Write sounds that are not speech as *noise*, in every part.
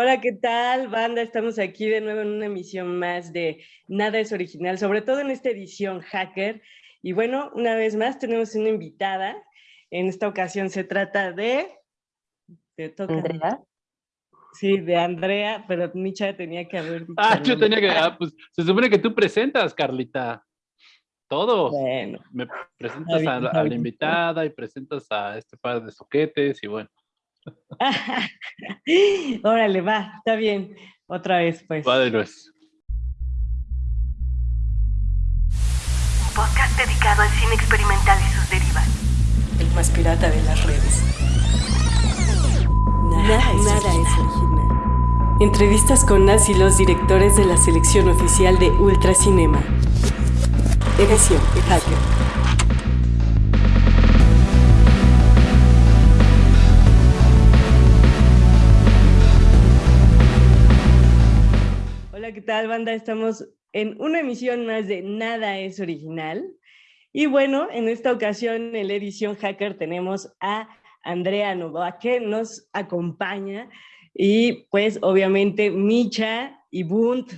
Hola, ¿qué tal, banda? Estamos aquí de nuevo en una emisión más de Nada es Original, sobre todo en esta edición Hacker. Y bueno, una vez más tenemos una invitada. En esta ocasión se trata de... ¿Andrea? Sí, de Andrea, pero Micha tenía que haber dicho. Ah, yo tenía que... Ah, pues se supone que tú presentas, Carlita. Todo. Bueno. Me presentas a, la, a la invitada y presentas a este par de soquetes y bueno. *laughs* Órale, va, está bien. Otra vez, pues. Va de nuez. Un podcast dedicado al cine experimental y sus derivas. El más pirata de las redes. Nada, es, Nada original. es original. Entrevistas con las y los directores de la selección oficial de Ultracinema. Edición Hacker. Tal, banda? Estamos en una emisión más de Nada es Original. Y bueno, en esta ocasión en la edición Hacker tenemos a Andrea Novoa que nos acompaña y pues obviamente Micha y Bunt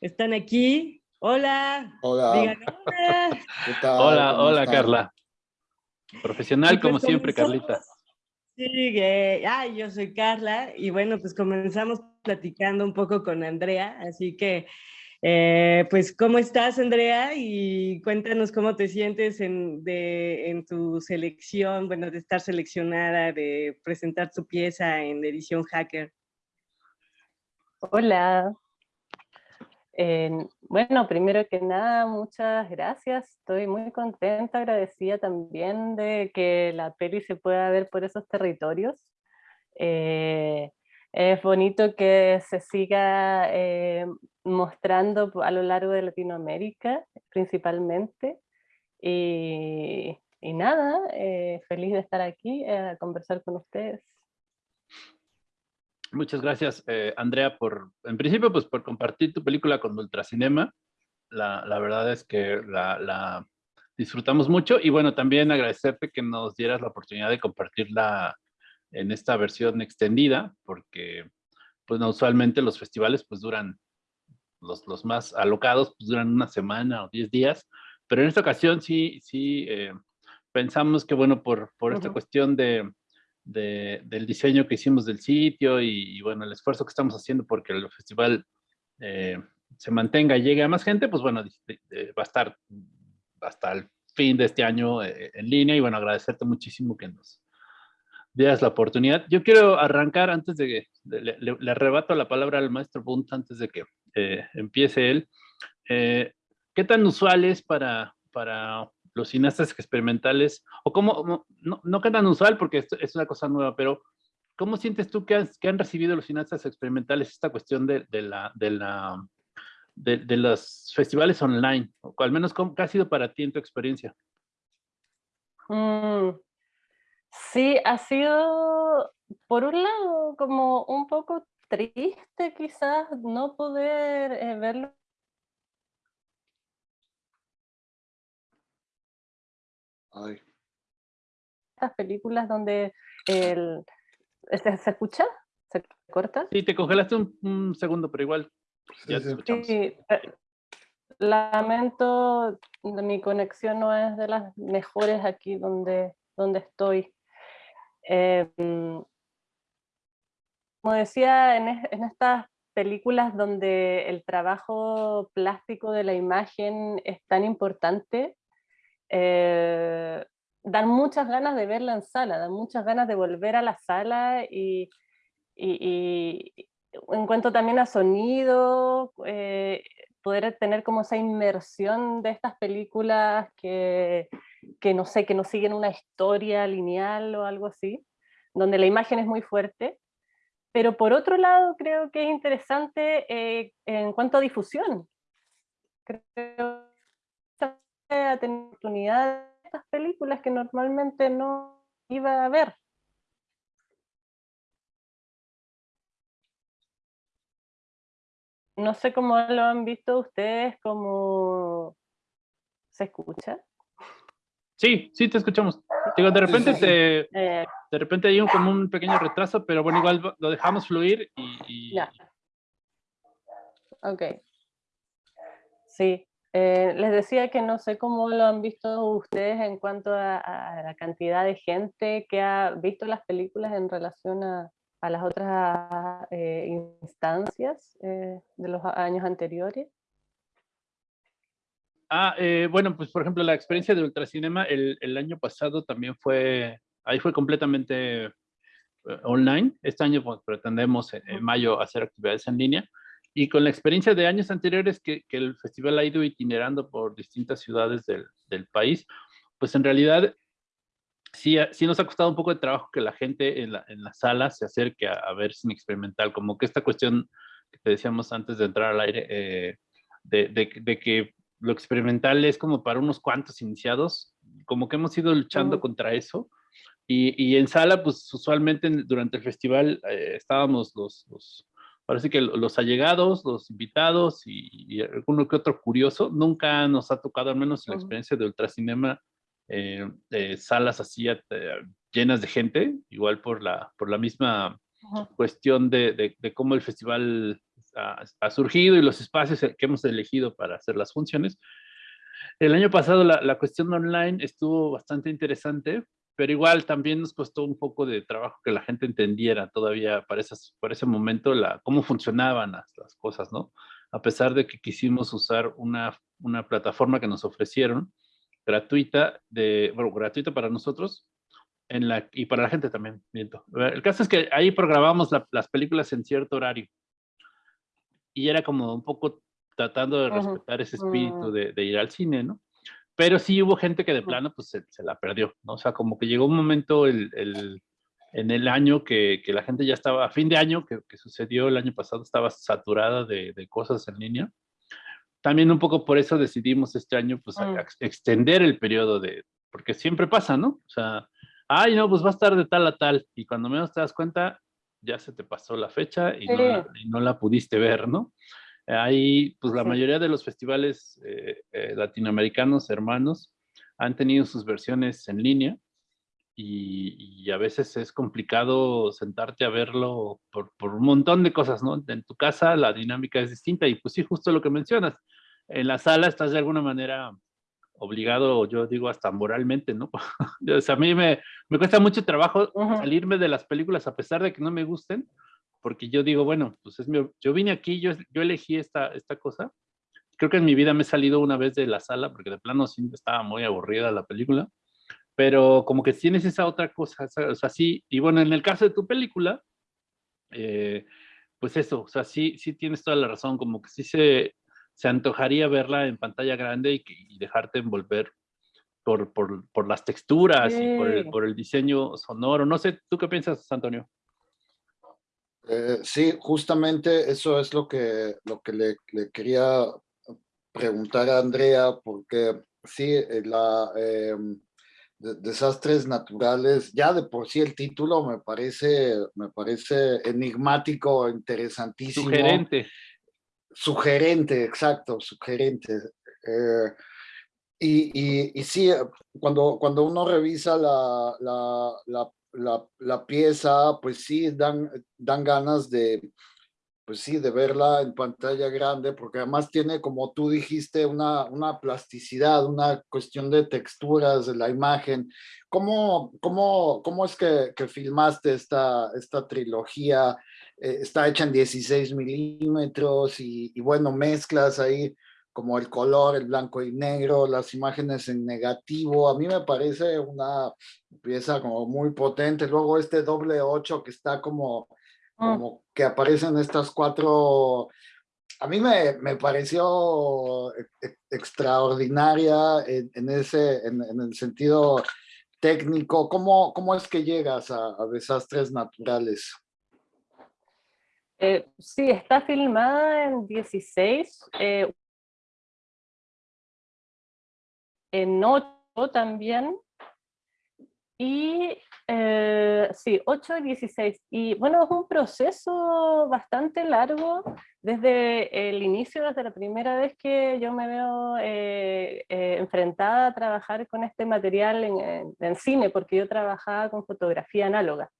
están aquí. Hola. Hola. Digan hola. ¿Qué tal? Hola, ¿Cómo hola, están? Carla. Profesional pues como siempre, comenzamos. Carlita. Que- ay, yo soy Carla y bueno, pues comenzamos platicando un poco con Andrea, así que eh, pues ¿cómo estás Andrea? Y cuéntanos cómo te sientes en, de- en tu selección, bueno, de estar seleccionada, de presentar tu pieza en edición Hacker. Hola. Bueno, primero que nada, muchas gracias. Estoy muy contenta, agradecida también de que la peli se pueda ver por esos territorios. Eh, es bonito que se siga eh, mostrando a lo largo de Latinoamérica, principalmente. Y, y nada, eh, feliz de estar aquí a conversar con ustedes. Muchas gracias, eh, Andrea, por, en principio, pues por compartir tu película con Ultracinema. La, la verdad es que la, la disfrutamos mucho y bueno, también agradecerte que nos dieras la oportunidad de compartirla en esta versión extendida, porque pues no, usualmente los festivales pues duran, los, los más alocados pues duran una semana o diez días, pero en esta ocasión sí, sí eh, pensamos que bueno, por, por esta Ujú. cuestión de, de- del diseño que hicimos del sitio y, y, bueno, el esfuerzo que estamos haciendo porque el festival eh, se mantenga y llegue a más gente, pues bueno, va a estar hasta el fin de este año eh, en línea y bueno, agradecerte muchísimo que nos dieras la oportunidad. Yo quiero arrancar antes de que de- le- le arrebato la palabra al maestro Bunt antes de que eh, empiece él. Eh, ¿Qué tan usual es para, para los cineastas experimentales, o cómo, no, no qué tan usual porque esto es una cosa nueva, pero ¿cómo sientes tú que, has- que han recibido los cineastas experimentales esta cuestión de, de la, de, la, de, de los festivales online? O al menos, ¿cómo, ¿qué ha sido para ti en tu experiencia? Mm, sí, ha sido, por un lado, como un poco triste quizás no poder eh, verlo. Ay, Estas películas donde el... ¿Se, se escucha? ¿Se corta? Sí, te congelaste un, un segundo, pero igual sí, ya te sí. escuchamos. Sí, lamento, mi conexión no es de las mejores aquí donde, donde estoy. Eh, mm, como decía, en, es- en estas películas donde el trabajo plástico de la imagen es tan importante, eh, dan muchas ganas de verla en sala, dan muchas ganas de volver a la sala y, y- y en cuanto también a sonido, eh, poder tener como esa inmersión de estas películas que, que no sé, que no siguen una historia lineal o algo así, donde la imagen es muy fuerte. Pero por otro lado, creo que es interesante eh, en cuanto a difusión. Creo a tener oportunidad de estas películas que normalmente no iba a ver. No sé cómo lo han visto ustedes, cómo se escucha. Sí, sí, te escuchamos. Digo, de repente te, Eh, de repente hay un, como un pequeño retraso, pero bueno, igual lo dejamos fluir y... Ya. Ok. Sí, eh, les decía que no sé cómo lo han visto ustedes en cuanto a, la cantidad de gente que ha visto las películas en relación a, las otras eh, instancias eh, de los años anteriores. Ah, bueno, pues por ejemplo la experiencia de Ultracinema el, el año pasado también fue, ahí fue completamente online. Este año pues, pretendemos en mayo hacer actividades en línea y con la experiencia de años anteriores que, que el festival ha ido itinerando por distintas ciudades del, del, país, pues en realidad sí, sí nos ha costado un poco de trabajo que la gente en la, en la sala se acerque a, a, ver sin experimental, como que esta cuestión que te decíamos antes de entrar al aire, eh, de, de, de, que lo experimental es como para unos cuantos iniciados, como que hemos ido luchando uh. contra eso. Y, y, en sala, pues usualmente durante el festival eh, estábamos los, los Parece que los allegados, los invitados y, y, alguno que otro curioso, nunca nos ha tocado, al menos en la experiencia de Ultracinema, eh, eh, salas así eh, llenas de gente, igual por la, por la misma cuestión de, de, de, cómo el festival ha, ha, surgido y los espacios que hemos elegido para hacer las funciones. El año pasado la, la cuestión online estuvo bastante interesante pero igual también nos costó un poco de trabajo que la gente entendiera todavía para, esas, para ese momento la, cómo funcionaban las, las, cosas, ¿no? A pesar de que quisimos usar una, una plataforma que nos ofrecieron, gratuita, de, bueno, gratuita para nosotros, en la, y para la gente también, miento. El caso es que ahí programamos la, las películas en cierto horario. Y era como un poco tratando de respetar ese espíritu de, de ir al cine, ¿no? Pero sí hubo gente que de plano pues se, se, la perdió, ¿no? O sea, como que llegó un momento el, el, en el año que, que, la gente ya estaba, a fin de año, que, que sucedió el año pasado, estaba saturada de, de, cosas en línea. También un poco por eso decidimos este año pues mm. a, a extender el periodo de, porque siempre pasa, ¿no? O sea, ay, no, pues va a estar de tal a tal, y cuando menos te das cuenta, ya se te pasó la fecha y, sí. no, la, y no la pudiste ver, ¿no? Ahí, pues la sí. mayoría de los festivales eh, eh, latinoamericanos hermanos han tenido sus versiones en línea y, y, a veces es complicado sentarte a verlo por, por, un montón de cosas, ¿no? En tu casa la dinámica es distinta y pues sí, justo lo que mencionas. En la sala estás de alguna manera obligado, yo digo hasta moralmente, ¿no? *laughs* o sea, a mí me, me cuesta mucho trabajo uh -huh. salirme de las películas a pesar de que no me gusten, porque yo digo, bueno, pues es mi, yo vine aquí, yo, yo elegí esta, esta cosa. Creo que en mi vida me he salido una vez de la sala, porque de plano sí estaba muy aburrida la película, pero como que tienes esa otra cosa, o sea, sí, y bueno, en el caso de tu película, eh, pues eso, o sea, sí, sí tienes toda la razón, como que sí se, se antojaría verla en pantalla grande y, y dejarte envolver por, por, por las texturas sí. y por el, por el diseño sonoro. No sé, ¿tú qué piensas, Antonio? Eh, sí, justamente eso es lo que, lo que le, le, quería preguntar a Andrea, porque sí, eh, la, eh, de, desastres naturales, ya de por sí el título me parece, me parece enigmático, interesantísimo. Sugerente. Sugerente, exacto, sugerente. Eh, y, y, y, sí, cuando, cuando uno revisa la, la, la la, la, pieza, pues sí, dan, dan ganas de, pues sí, de verla en pantalla grande, porque además tiene, como tú dijiste, una, una plasticidad, una cuestión de texturas de la imagen. ¿Cómo, cómo, cómo es que, filmaste esta, esta trilogía? Eh, está hecha en 16 milímetros y, y bueno, mezclas ahí como el color, el blanco y negro, las imágenes en negativo, a mí me parece una pieza como muy potente. Luego este doble 8 que está como, mm. como que aparecen estas cuatro, a mí me, me pareció e, e, extraordinaria en, en ese, en, en, el sentido técnico. ¿Cómo, cómo es que llegas a, a desastres naturales? Eh, sí, está filmada en 16. Eh, en 8 también. Y eh, sí, 8 y 16. Y bueno, es un proceso bastante largo desde el inicio, desde la primera vez que yo me veo eh, eh, enfrentada a trabajar con este material en, cine, porque yo trabajaba con fotografía análoga.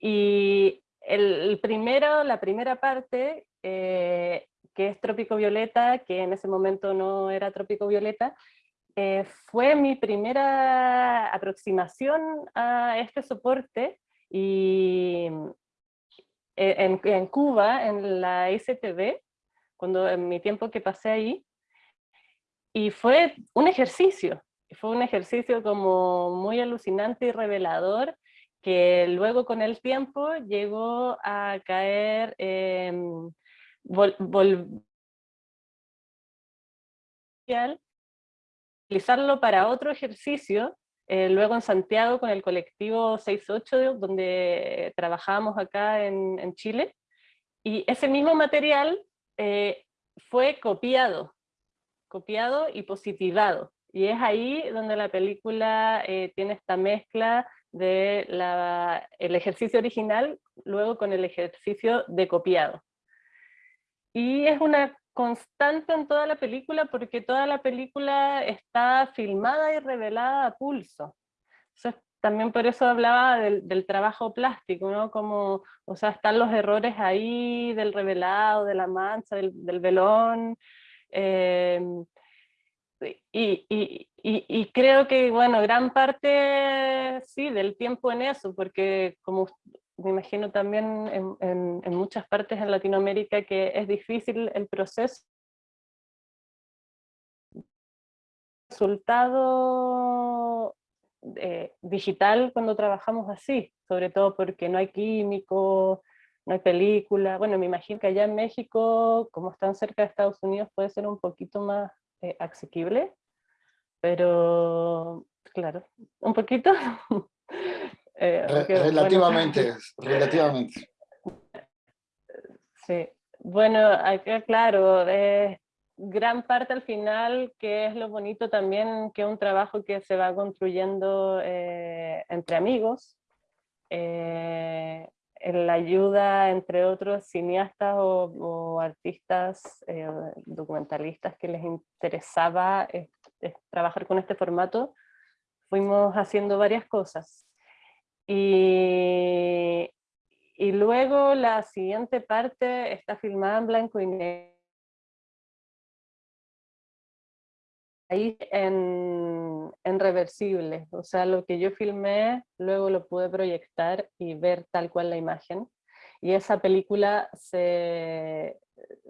y el, primero, la primera parte, que es Trópico Violeta, que en ese momento no era Trópico Violeta, eh, fue mi primera aproximación a este soporte y eh, en, Cuba, en la STV, cuando en mi tiempo que pasé ahí, y fue un ejercicio, fue un ejercicio como muy alucinante y revelador, que luego con el tiempo llegó a caer, eh, utilizarlo para otro ejercicio, eh, luego en Santiago con el colectivo 68, donde trabajábamos acá en, Chile, y ese mismo material eh, fue copiado, copiado y positivado. Y es ahí donde la película eh, tiene esta mezcla de el ejercicio original, luego con el ejercicio de copiado. Y es una constante en toda la película porque toda la película está filmada y revelada a pulso. también por eso hablaba del, trabajo plástico, ¿no? Como, o sea, están los errores ahí del revelado, de la mancha, del, velón. Em, y, y, y, creo que, bueno, gran parte, sí, del tiempo en eso, porque como me imagino también en, en, muchas partes en Latinoamérica que es difícil el proceso. Resultado eh, digital cuando trabajamos así, sobre todo porque no hay químico, no hay película, bueno me imagino que allá en México, como están cerca de Estados Unidos, puede ser un poquito más eh, asequible, pero claro, un poquito *laughs* Eh, relativamente, *laughs* relativamente. Sí, bueno, claro, gran parte al final, que es lo bonito también, que es un trabajo que se va construyendo eh, entre amigos, eh, en la ayuda entre otros cineastas o, artistas, documentalistas que les interesaba trabajar con este formato, fuimos haciendo varias cosas. Y, y luego la siguiente parte está filmada en blanco y negro. Ahí en, en reversible, o sea, lo que yo filmé, luego lo pude proyectar y ver tal cual la imagen. Y esa película se,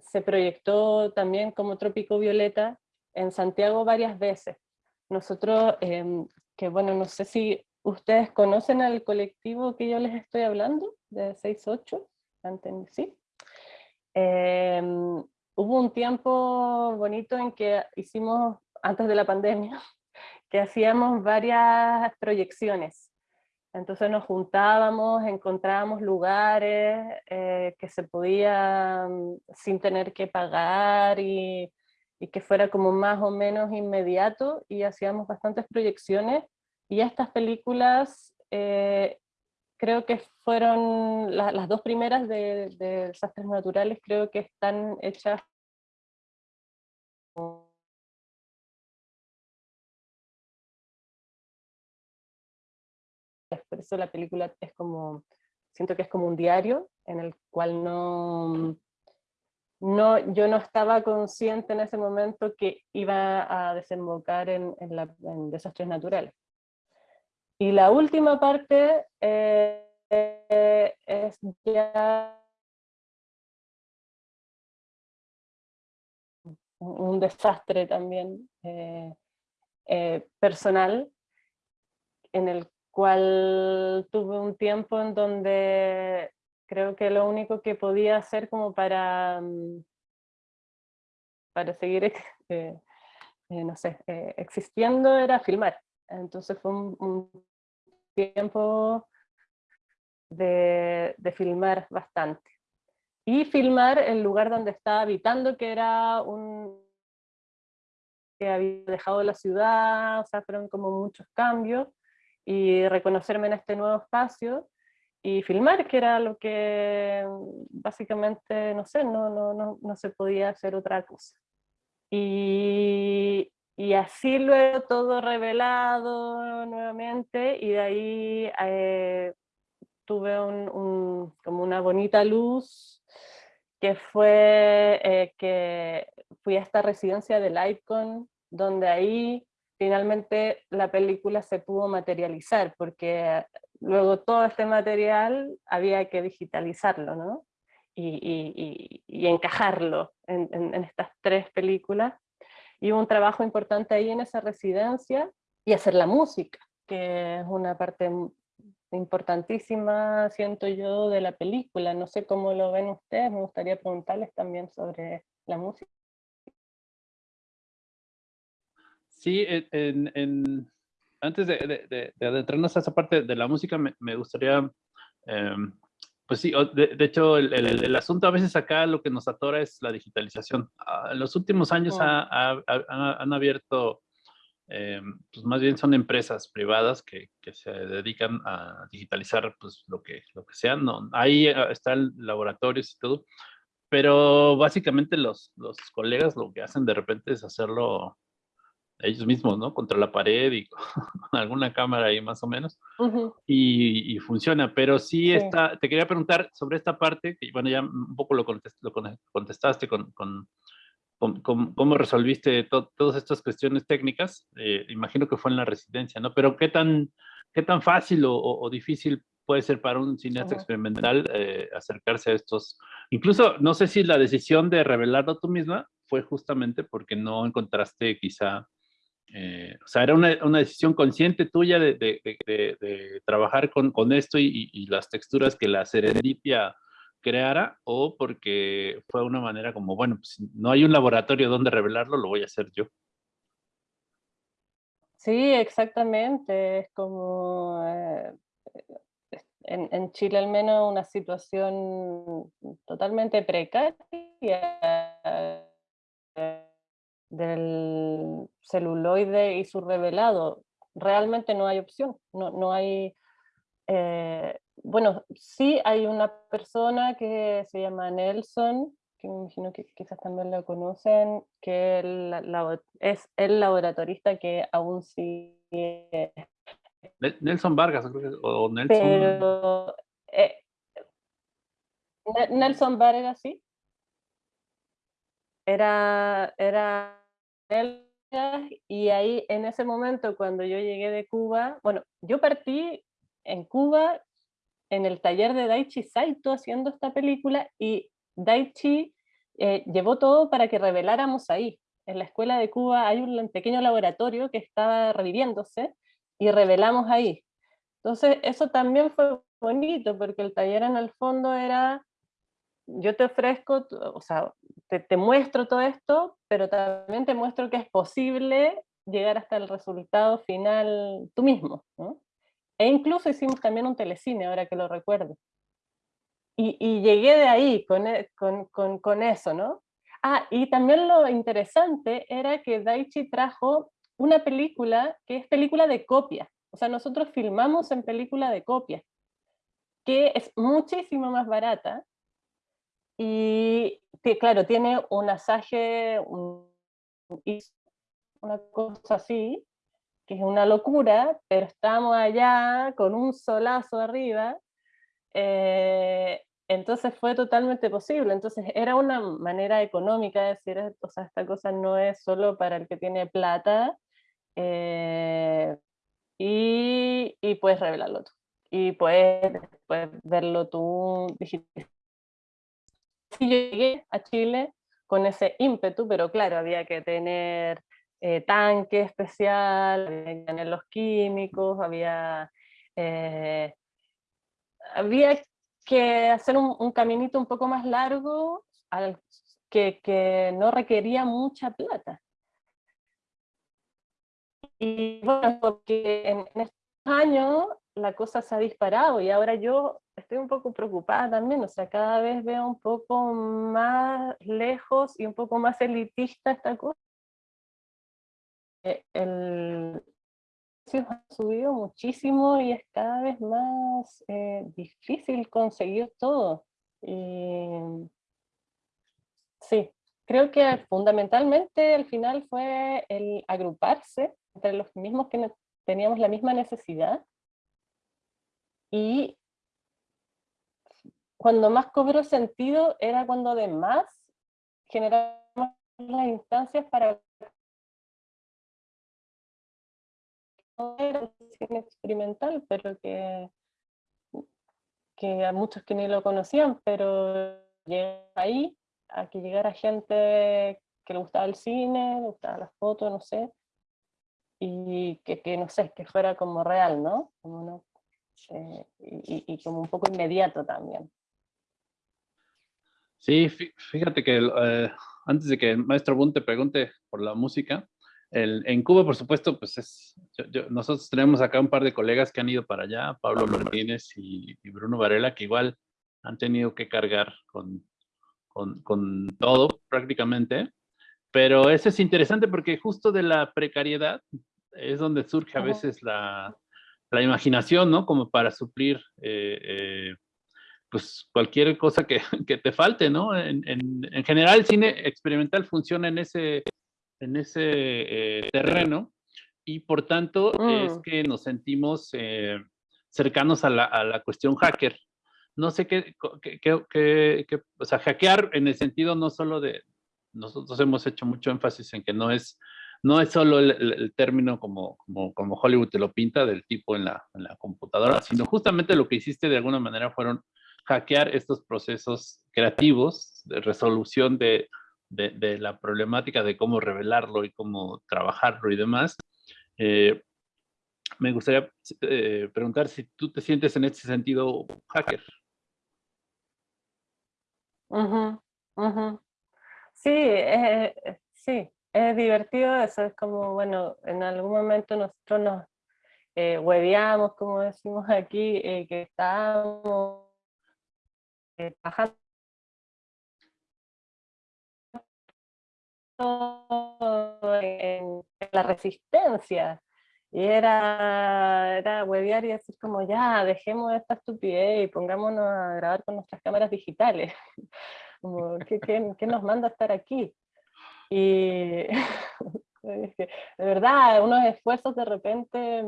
se proyectó también como Trópico Violeta en Santiago varias veces. Nosotros, em, que bueno, no sé si ¿Ustedes conocen al colectivo que yo les estoy hablando, de 6-8? ¿Sí? Em, hubo un tiempo bonito en que hicimos, antes de la pandemia, *laughs* que hacíamos varias proyecciones. Entonces nos juntábamos, encontrábamos lugares eh, que se podían sin tener que pagar y que fuera como más o menos inmediato y hacíamos bastantes proyecciones y estas películas eh, creo que fueron las dos primeras de, desastres naturales, creo que están hechas por eso la película es como, siento que es como un diario en el cual no, no, yo no estaba consciente en ese momento que iba a desembocar en, en desastres naturales. Y la última parte eh, es ya un desastre también eh, eh, personal, en el cual tuve un tiempo en donde creo que lo único que podía hacer como para, mm, para seguir *laughs* no sé, existiendo era filmar. Entonces fue un, tiempo de, filmar bastante. Y filmar el lugar donde estaba habitando, que era un que había dejado la ciudad, o sea, fueron como muchos cambios, y reconocerme en este nuevo espacio y filmar, que era lo que básicamente, no sé, no, no, no, no se podía hacer otra cosa. Y, y así luego todo revelado nuevamente y de ahí eh, tuve un, como una bonita luz que fue eh, que fui a esta residencia del Icon, donde ahí finalmente la película se pudo materializar, porque luego todo este material había que digitalizarlo, ¿no? Y, y, encajarlo en, en, estas tres películas. Y un trabajo importante ahí en esa residencia, y hacer la música, que es una parte importantísima, siento yo, de la película. No sé cómo lo ven ustedes, me gustaría preguntarles también sobre la música. Sí, en, antes de, adentrarnos a esa parte de la música, me, gustaría, em, pues sí, de, hecho, el, asunto a veces acá lo que nos atora es la digitalización. Ah, en los últimos años oh. han abierto eh, pues más bien son empresas privadas que, que, se dedican a digitalizar pues lo que, lo que sea. No, ahí ah, están laboratorios y todo, pero básicamente los, los colegas lo que hacen de repente es hacerlo ellos mismos, ¿no? Contra la pared y con *laughs* alguna cámara ahí más o menos. y, y, funciona, pero sí, Está, te quería preguntar sobre esta parte, que bueno, ya un poco lo, lo contestaste con, con cómo, resolviste todas estas cuestiones técnicas, eh, imagino que fue en la residencia, ¿no? Pero ¿qué tan, qué tan fácil o, difícil puede ser para un cineasta experimental eh, acercarse a estos? Incluso, no sé si la decisión de revelarlo tú misma fue justamente porque no encontraste quizá, eh, o sea, era una, una, decisión consciente tuya de, de, trabajar con, con esto y, las texturas que la serendipia creara o porque fue una manera como, bueno, pues no hay un laboratorio donde revelarlo, lo voy a hacer yo. Sí, exactamente. Es como eh, en, Chile al menos una situación totalmente precaria del celuloide y su revelado. Realmente no hay opción, no, no hay... Eh, bueno, sí hay una persona que se llama Nelson, que me imagino que quizás también lo conocen, que es el laboratorista que aún sigue. Nelson Vargas, o Nelson. Pero, eh, Nelson Vargas, sí. Era, era y ahí en ese momento cuando yo llegué de Cuba, bueno, yo partí en Cuba en el taller de Daichi Saito haciendo esta película y Daichi eh, llevó todo para que reveláramos ahí. En la escuela de Cuba hay un pequeño laboratorio que estaba reviviéndose y revelamos ahí. Entonces eso también fue bonito porque el taller en el fondo era, yo te ofrezco, o sea, te, te muestro todo esto, pero también te muestro que es posible llegar hasta el resultado final tú mismo. ¿no? E incluso hicimos también un telecine, ahora que lo recuerdo. Y, y llegué de ahí con, e, con, con, con, eso, ¿no? Ah, y también lo interesante era que Daichi trajo una película que es película de copia. O sea, nosotros filmamos en película de copia, que es muchísimo más barata. Y claro, tiene un asaje, un, una cosa así, que es una locura, pero estamos allá con un solazo arriba, eh, entonces fue totalmente posible. Entonces era una manera económica de decir, o sea, esta cosa no es solo para el que tiene plata, eh, y, y, puedes revelarlo tú. Y puedes, puedes verlo tú digital. *laughs* Sí, llegué a Chile con ese ímpetu, pero claro, había que tener eh, tanque especial, había los químicos, había, eh, había que hacer un, caminito un poco más largo que, que, no requería mucha plata. Y bueno, porque en, en estos años la cosa se ha disparado y ahora yo estoy un poco preocupada también, o sea, cada vez veo un poco más lejos y un poco más elitista esta cosa el, ha subido muchísimo y es cada vez más eh, difícil conseguir todo. sí, creo que fundamentalmente al final fue el agruparse entre los mismos que teníamos la misma necesidad y cuando más cobró sentido era cuando además generamos las instancias para no era experimental, pero que, que a muchos que ni lo conocían, pero ahí a que llegara gente que le gustaba el cine, le gustaba las fotos, no sé, y que, que no sé, que fuera como real, ¿no? Como no eh, y, y, como un poco inmediato también. Sí, fíjate que eh, antes de que el maestro Boone te pregunte por la música, el, en Cuba, por supuesto, pues es, nosotros tenemos acá un par de colegas que han ido para allá, Pablo Martínez y, y Bruno Varela, que igual han tenido que cargar con, con, con, todo prácticamente, pero eso es interesante porque justo de la precariedad es donde surge a veces la, la imaginación, ¿no? Como para suplir eh, eh, pues cualquier cosa que, *laughs* que, te falte, ¿no? En, en, en, general el cine experimental funciona en ese, en ese eh, terreno y por tanto es mm. que nos sentimos cercanos a la, a la, cuestión hacker. No sé qué, qué, qué, qué, o sea, hackear en el sentido no solo de, nosotros hemos hecho mucho énfasis en que no es no es solo el, término como, como, Hollywood te lo pinta del tipo en la, computadora, sino justamente lo que hiciste de alguna manera fueron hackear estos procesos creativos de resolución de, la problemática de cómo revelarlo y cómo trabajarlo y demás. Eh, me gustaría eh, preguntar si tú te sientes en ese sentido hacker. Sí, eh, sí, es divertido, eso es como, bueno, en algún momento nosotros nos eh, hueveamos, como decimos aquí, eh, que estábamos eh, bajando en, la resistencia. Y era, era huevear y decir como, ya, dejemos esta estupidez y pongámonos a grabar con nuestras cámaras digitales. *laughs* como, ¿qué, qué, qué nos manda a estar aquí? Y *laughs* de verdad, unos esfuerzos de repente,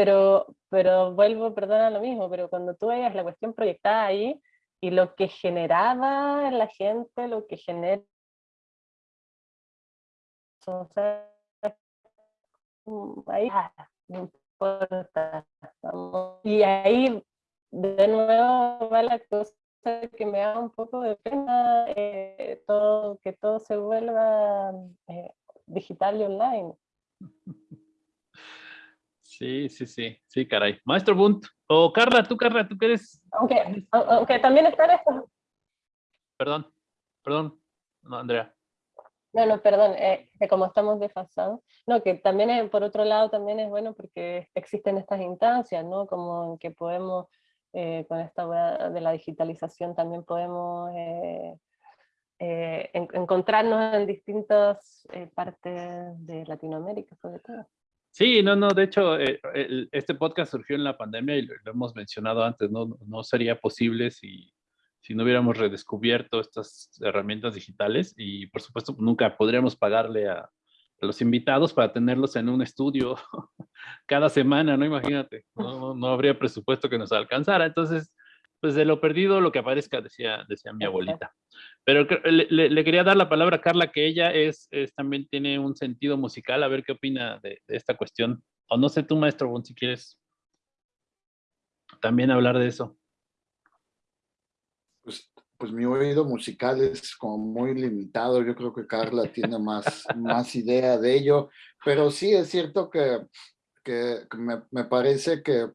pero, pero vuelvo, perdona lo mismo, pero cuando tú veías la cuestión proyectada ahí y lo que generaba en la gente, lo que genera... ahí, ah, no importa. Y ahí de nuevo va la cosa que me da un poco de pena eh, todo, que todo se vuelva eh, digital y online. *laughs* Sí, sí, sí, sí, caray. Maestro Bunt, o Carla, tú Carla, tú qué eres. Aunque, aunque también está esto. Perdón, perdón, no, Andrea. No, no, perdón, eh, que como estamos desfasados. No, que también por otro lado también es bueno porque existen estas instancias, ¿no? Como que podemos eh, con esta de la digitalización también podemos eh, encontrarnos en distintas partes de Latinoamérica, sobre todo. Sí, no, no, de hecho, este podcast surgió en la pandemia y lo, hemos mencionado antes, no, no sería posible si, si no hubiéramos redescubierto estas herramientas digitales y por supuesto nunca podríamos pagarle a, los invitados para tenerlos en un estudio *laughs* cada semana, ¿no? Imagínate, no, no, habría presupuesto que nos alcanzara. Entonces, pues de lo perdido, lo que aparezca, decía, decía mi abuelita. Pero le, quería dar la palabra a Carla, que ella es, también tiene un sentido musical, a ver qué opina de, esta cuestión. O no sé tú, maestro, si quieres también hablar de eso. Pues pues mi oído musical es como muy limitado, yo creo que Carla tiene más, *laughs* más idea de ello, pero sí es cierto que, que, me, me, parece que,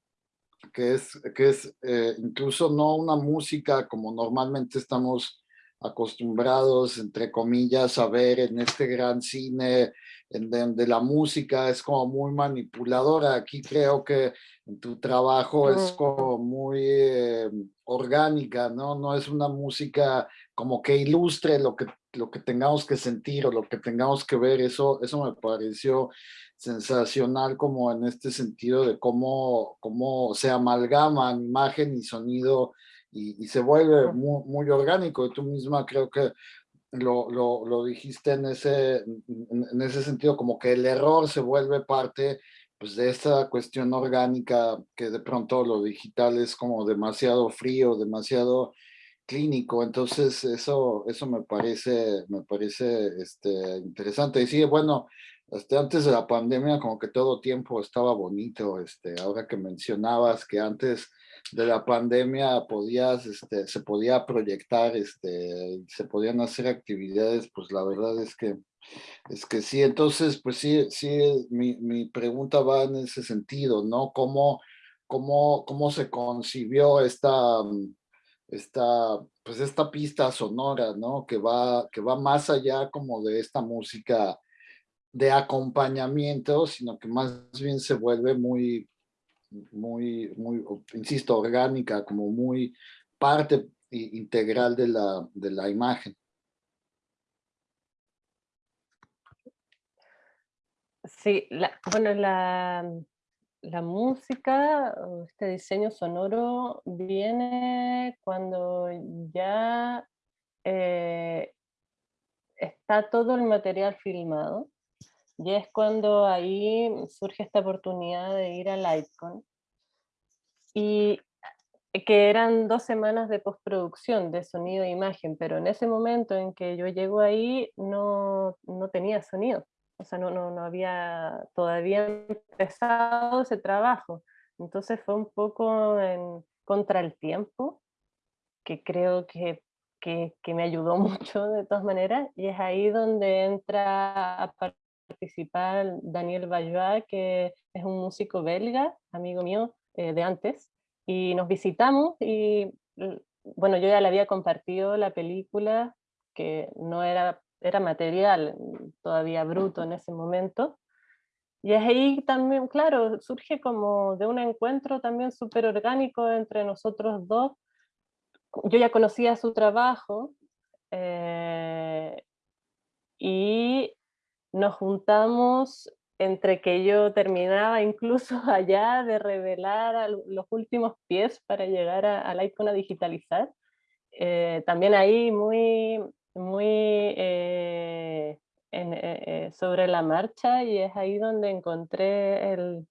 que es, que es eh, incluso no una música como normalmente estamos acostumbrados, entre comillas, a ver en este gran cine, en donde la música es como muy manipuladora. Aquí creo que en tu trabajo es como muy... Eh, orgánica, ¿no? No es una música como que ilustre lo que, lo que tengamos que sentir o lo que tengamos que ver. Eso, eso me pareció sensacional como en este sentido de cómo, cómo se amalgaman imagen y sonido y, se vuelve muy, muy, orgánico. Y tú misma creo que lo, lo, lo dijiste en ese, en ese sentido, como que el error se vuelve parte pues de esta cuestión orgánica que de pronto lo digital es como demasiado frío, demasiado clínico, entonces eso, eso me parece, me parece este, interesante. Y sí, bueno, este, antes de la pandemia como que todo tiempo estaba bonito, este, ahora que mencionabas que antes de la pandemia podías, este, se podía proyectar, este, se podían hacer actividades, pues la verdad es que, es que sí, entonces, pues sí, sí, mi, mi pregunta va en ese sentido, ¿no? ¿Cómo, cómo, cómo se concibió esta, esta, pues esta pista sonora, ¿no? Que va, que va más allá como de esta música de acompañamiento, sino que más bien se vuelve muy, muy, muy, insisto, orgánica, como muy parte integral de la, de la imagen. Sí, bueno, la, la música, este diseño sonoro viene cuando ya eh, está todo el material filmado y es cuando ahí surge esta oportunidad de ir a Lightcon. Y eh, que eran dos semanas de postproducción de sonido e imagen, pero en ese momento en que yo llego ahí no, no tenía sonido, o sea, no, no, no había todavía empezado ese trabajo. Entonces fue un poco en contra el tiempo, que creo que, que, que me ayudó *laughs* mucho de todas maneras, y es ahí donde entra a participar Daniel Vallois, que es un músico belga, amigo mío eh, de antes, y nos visitamos y bueno, yo ya le había compartido la película, que no era, era material todavía bruto en ese momento, y es ahí también, claro, surge como de un encuentro también súper orgánico entre nosotros dos. Yo ya conocía su trabajo eh, y nos juntamos entre que yo terminaba incluso *laughs* allá de revelar los últimos pies para llegar a, la icona digitalizar. Eh, también ahí muy, muy eh, eh, sobre la marcha y es ahí donde encontré el,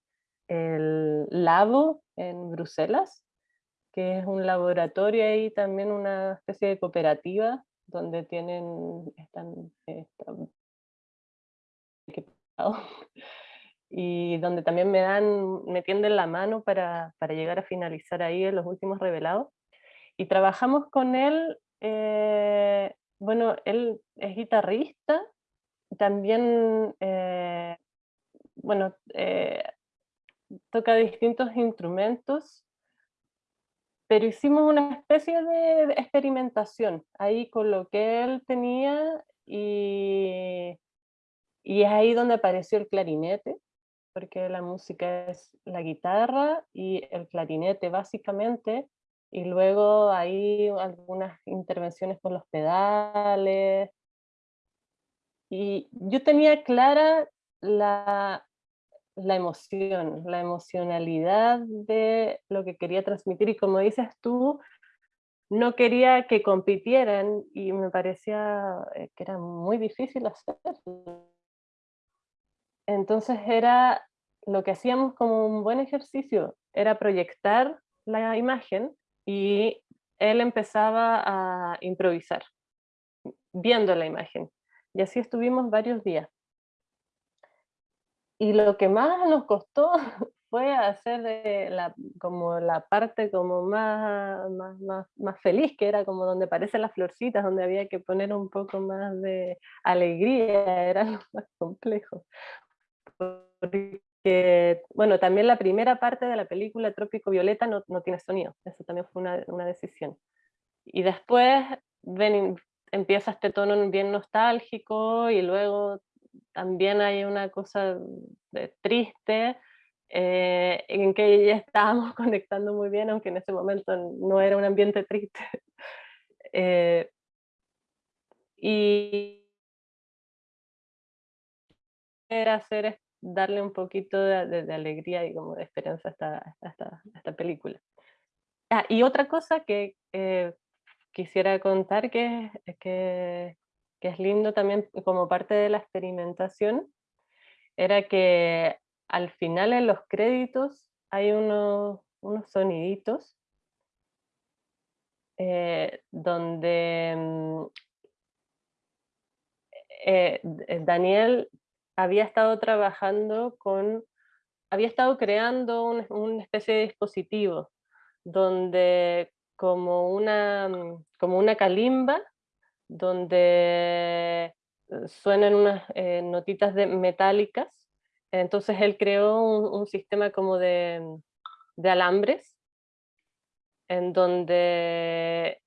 el Labo en Bruselas, que es un laboratorio y también una especie de cooperativa donde tienen, están y donde también me dan, me tienden la mano para, para, llegar a finalizar ahí en los últimos revelados. Y trabajamos con él, eh, bueno, él es guitarrista, también, eh, bueno, eh, toca distintos instrumentos, pero hicimos una especie de experimentación ahí con lo que él tenía y y es ahí donde apareció el clarinete, porque la música es la guitarra y el clarinete básicamente, y luego hay algunas intervenciones con los pedales. Y yo tenía clara la, la emoción, la emocionalidad de lo que quería transmitir, y como dices tú, no quería que compitieran y me parecía eh, que era muy difícil hacerlo entonces era lo que hacíamos como un buen ejercicio, era proyectar la imagen y él empezaba a improvisar, viendo la imagen. Y así estuvimos varios días. Y lo que más nos costó *laughs* fue hacer la, como la parte como más, más, más, feliz, que era como donde aparecen las florcitas, donde había que poner un poco más de alegría, *laughs* era lo más complejo porque, bueno, también la primera parte de la película Trópico Violeta no, no tiene sonido, eso también fue una, una decisión. Y después ven, empieza este tono bien nostálgico y luego también hay una cosa de, triste, eh, en que ya estábamos *laughs* conectando muy bien, aunque en ese momento no era un ambiente triste. *laughs* Eh, y era hacer darle un poquito de, alegría y como de esperanza a esta, película. Ah, y otra cosa que eh, quisiera contar que, que, que es lindo también como parte de la experimentación, era que al final en los créditos hay unos, unos soniditos eh, donde mm, eh, Daniel había estado trabajando con, había estado creando una especie de dispositivo donde como una, mm, como una calimba, donde eh, suenan unas notitas de metálicas. Entonces él creó un, sistema como de, alambres, en donde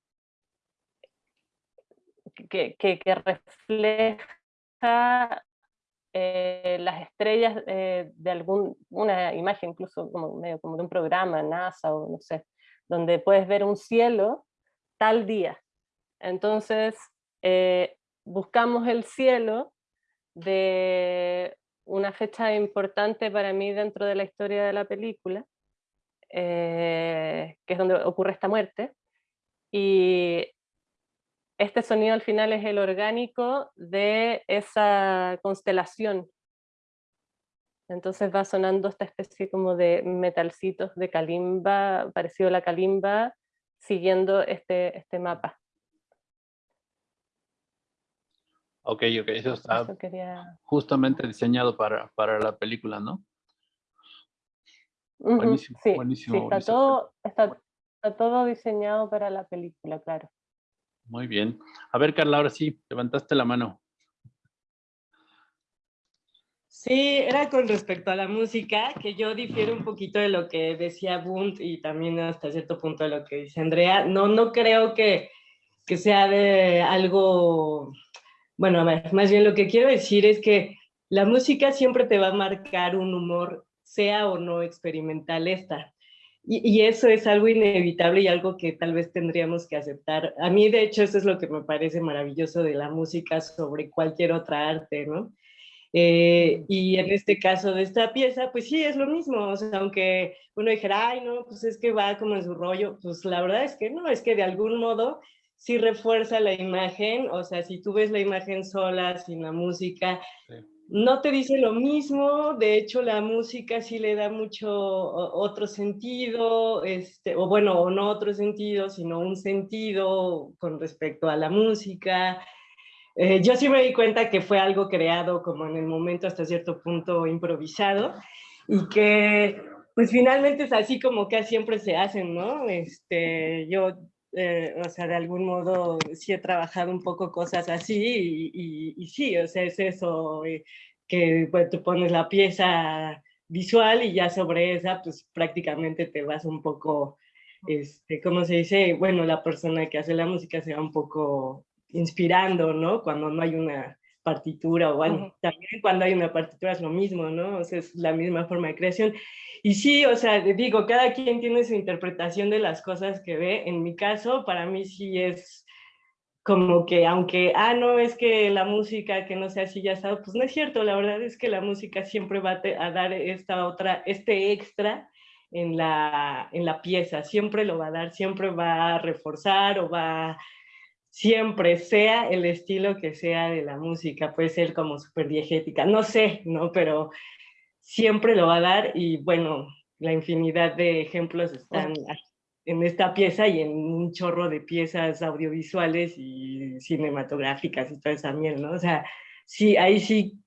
que, refleja eh, las estrellas eh, de algún, una imagen incluso como medio como de un programa, NASA o no sé, donde puedes ver un cielo tal día. Entonces eh, buscamos el cielo de una fecha importante para mí dentro de la historia de la película, que es donde ocurre esta muerte, y este sonido al final es el orgánico de esa constelación. Entonces va sonando esta especie como de metalcitos de calimba, parecido a la calimba, siguiendo este, este mapa. Ok, ok, eso está justamente diseñado para, para, la película, ¿no? buenísimo, buenísimo, está, todo, está, todo diseñado para la película, claro. Muy bien. A ver, Carla, ahora sí, levantaste la mano. Sí, era con respecto a la música, que yo difiero un poquito de lo que decía Bunt y también hasta cierto punto de lo que dice Andrea. No, no creo que, que sea de algo bueno, más bien lo que quiero decir es que la música siempre te va a marcar un humor, sea o no experimental esta. Y, eso es algo inevitable y algo que tal vez tendríamos que aceptar. A mí, de hecho, eso es lo que me parece maravilloso de la música sobre cualquier otra arte, ¿no? Eh, y en este caso de esta pieza, pues sí, es lo mismo. O sea, aunque uno dijera, ay, no, pues es que va como en su rollo, pues la verdad es que no, es que de algún modo sí refuerza la imagen, o sea, si tú ves la imagen sola, sin la música, no te dice lo mismo, de hecho la música sí le da mucho otro sentido, este, o bueno, o no otro sentido, sino un sentido con respecto a la música. Eh, yo sí me di cuenta que fue algo creado como en el momento hasta cierto punto improvisado y que pues finalmente es así como que siempre se hacen, ¿no? Este, yo eh, o sea, de algún modo sí he trabajado un poco cosas así y, sí, o sea, es eso, eh, que pues, tú pones la pieza visual y ya sobre esa, pues prácticamente te vas un poco, este, ¿cómo se dice? Bueno, la persona que hace la música se va un poco inspirando, ¿no? Cuando no hay una partitura, o bueno, también cuando hay una partitura es lo mismo, ¿no? O sea, es la misma forma de creación. Y sí, o sea, digo, cada quien tiene su interpretación de las cosas que ve. En mi caso, para mí sí es como que, aunque, ah, no, es que la música que no sea así ya está, pues no es cierto, la verdad es que la música siempre va a dar esta otra, este extra en la, en la pieza, siempre lo va a dar, siempre va a reforzar o va siempre, sea el estilo que sea de la música, puede ser como súper diegética, no sé, ¿no? Pero siempre lo va a dar y bueno, la infinidad de ejemplos están en esta pieza y en un chorro de piezas audiovisuales y cinematográficas y toda esa miel, ¿no? O sea, sí, ahí sí